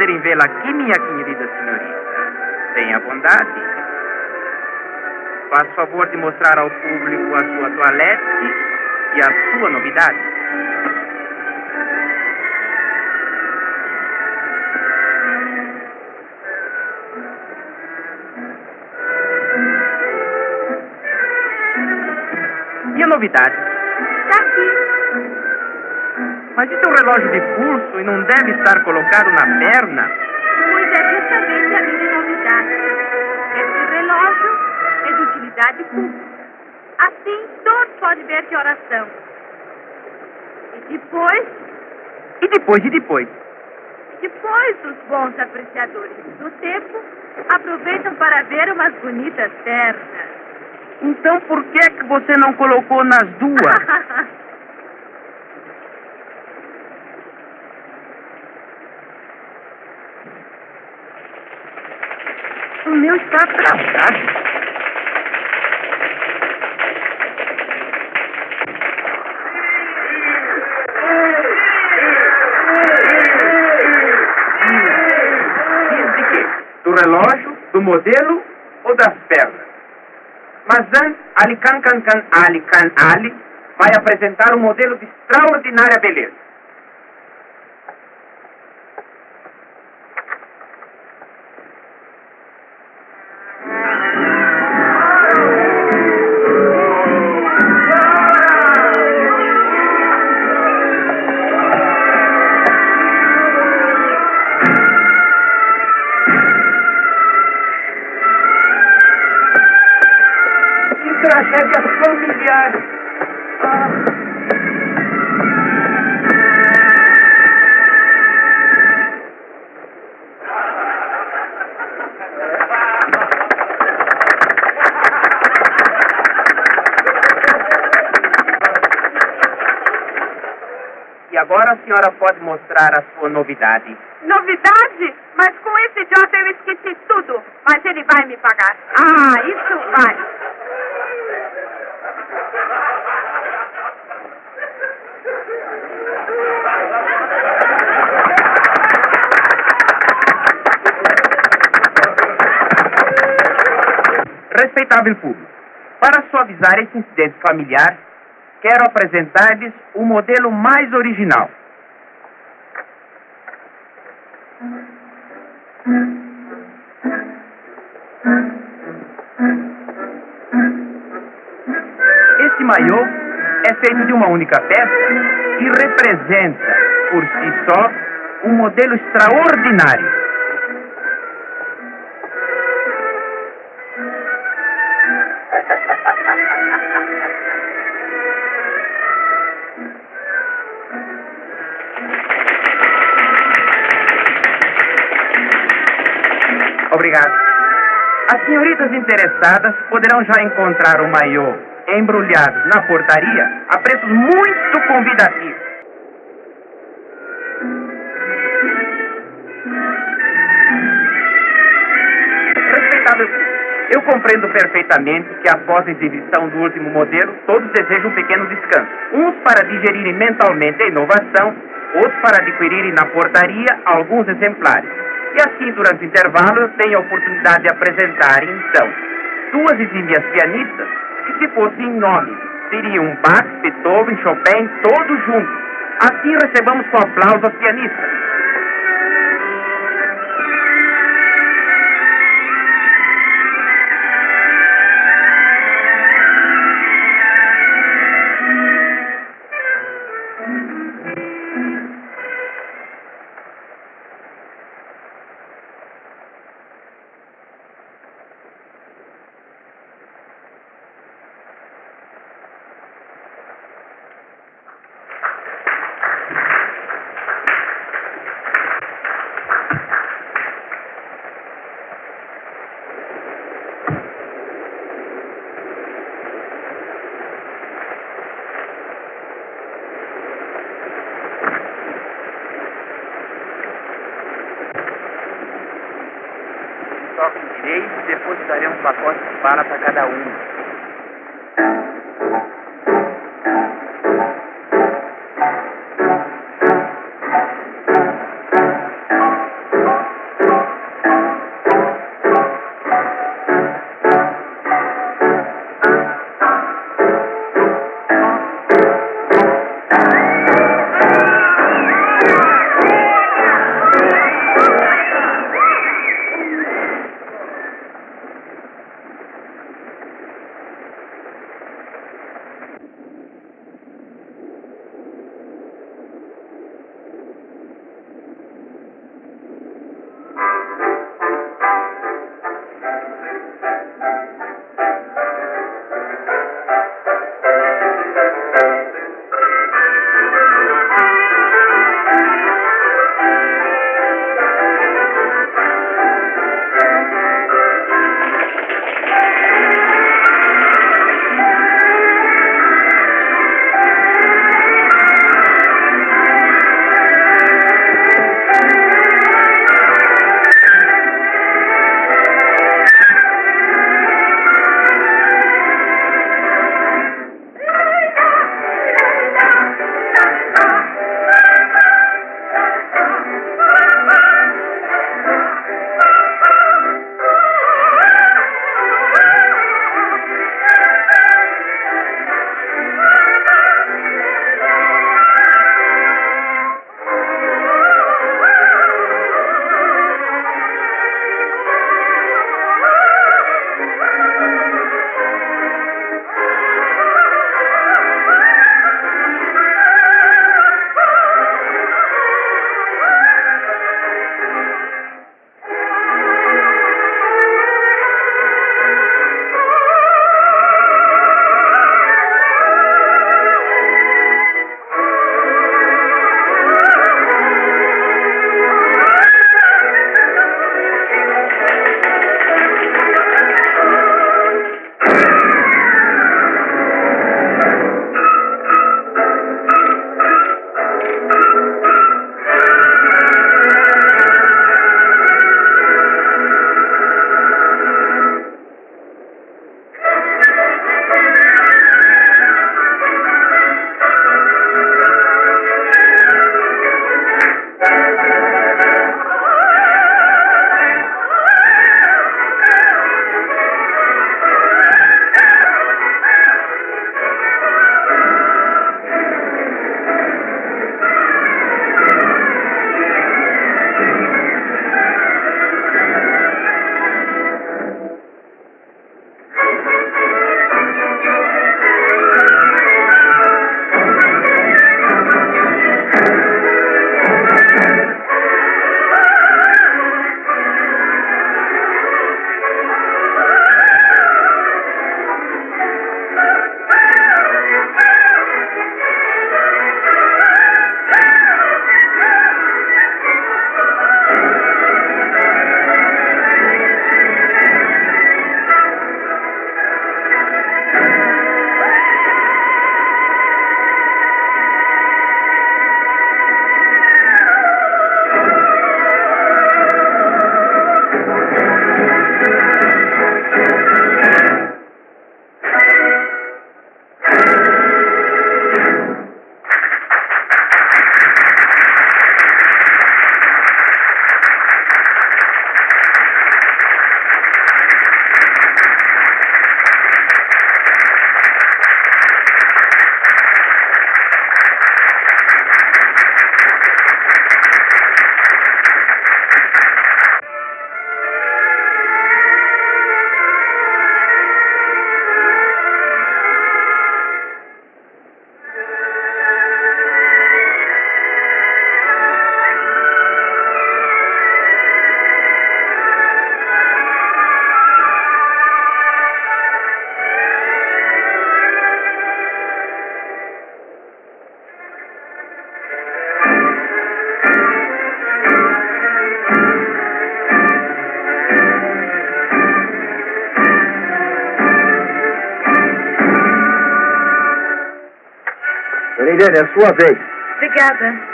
Prazer em vê-la aqui, minha querida senhorita. Tenha bondade. Faz favor de mostrar ao público a sua toilette e a sua novidade. Mas é um relógio de pulso e não deve estar colocado na perna? Pois é justamente a minha novidade. Esse relógio é de utilidade pública. Assim, todos podem ver que horas são. E depois, E depois, e depois? depois, os bons apreciadores do tempo aproveitam para ver umas bonitas pernas. Então por que é que você não colocou nas duas? O meu está atrasado. Do relógio, do modelo ou das pernas? Mas antes, Ali Khan Khan Khan Ali Khan Ali vai apresentar um modelo de extraordinária beleza. Agora a senhora pode mostrar a sua novidade. Novidade? Mas com esse idiota eu esqueci tudo. Mas ele vai me pagar. Ah, isso vai. Respeitável público, para suavizar esse incidente familiar, quero apresentar-lhes o modelo mais original. Esse maiô é feito de uma única peça e representa, por si só, um modelo extraordinário. As senhoritas interessadas poderão já encontrar o maiô embrulhado na portaria a preços muito convidativos. Respeitável eu compreendo perfeitamente que após a exibição do último modelo, todos desejam um pequeno descanso. Uns para digerirem mentalmente a inovação, outros para adquirirem na portaria alguns exemplares. E assim, durante o intervalo, eu tenho a oportunidade de apresentar, então, duas exímias pianistas que, se fossem nome, seriam Bach, Beethoven, Chopin, todos juntos. Assim recebamos com aplauso as pianistas. Bala para cada um. É sua vez. Obrigada.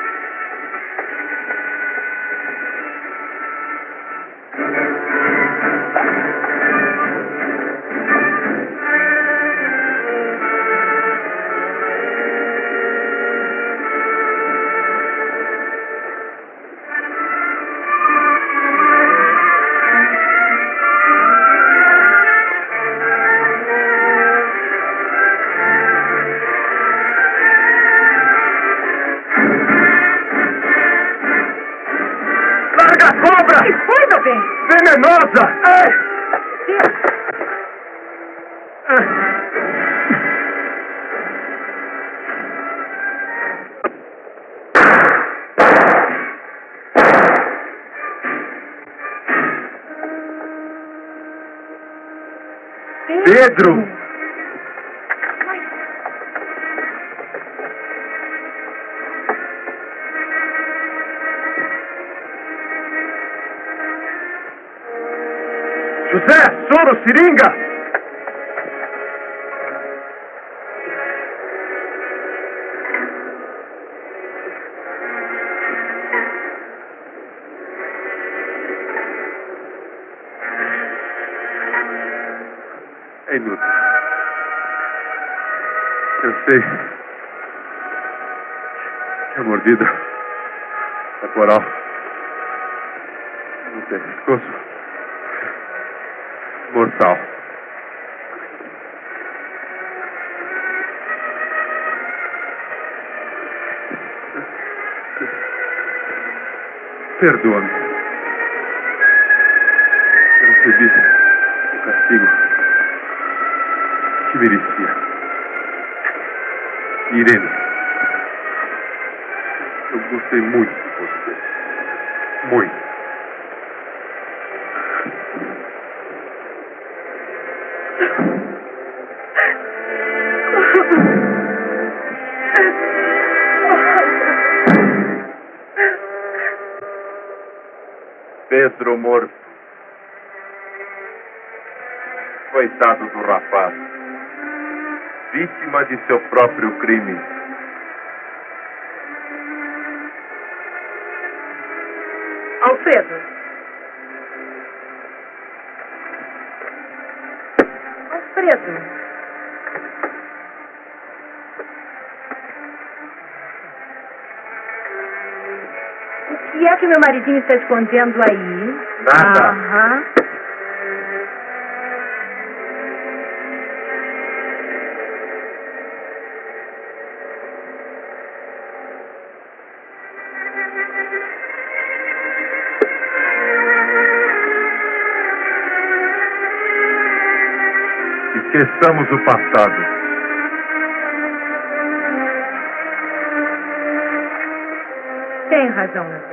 Sei que a mordida corporal no pescoço mortal. Perdoa-me. Eu recebi o castigo que merecia. Irene, eu gostei muito Vítima de seu próprio crime. Alfredo. Alfredo. O que é que meu maridinho está escondendo aí? Nada. Aham. Esqueçamos o passado. Tem razão.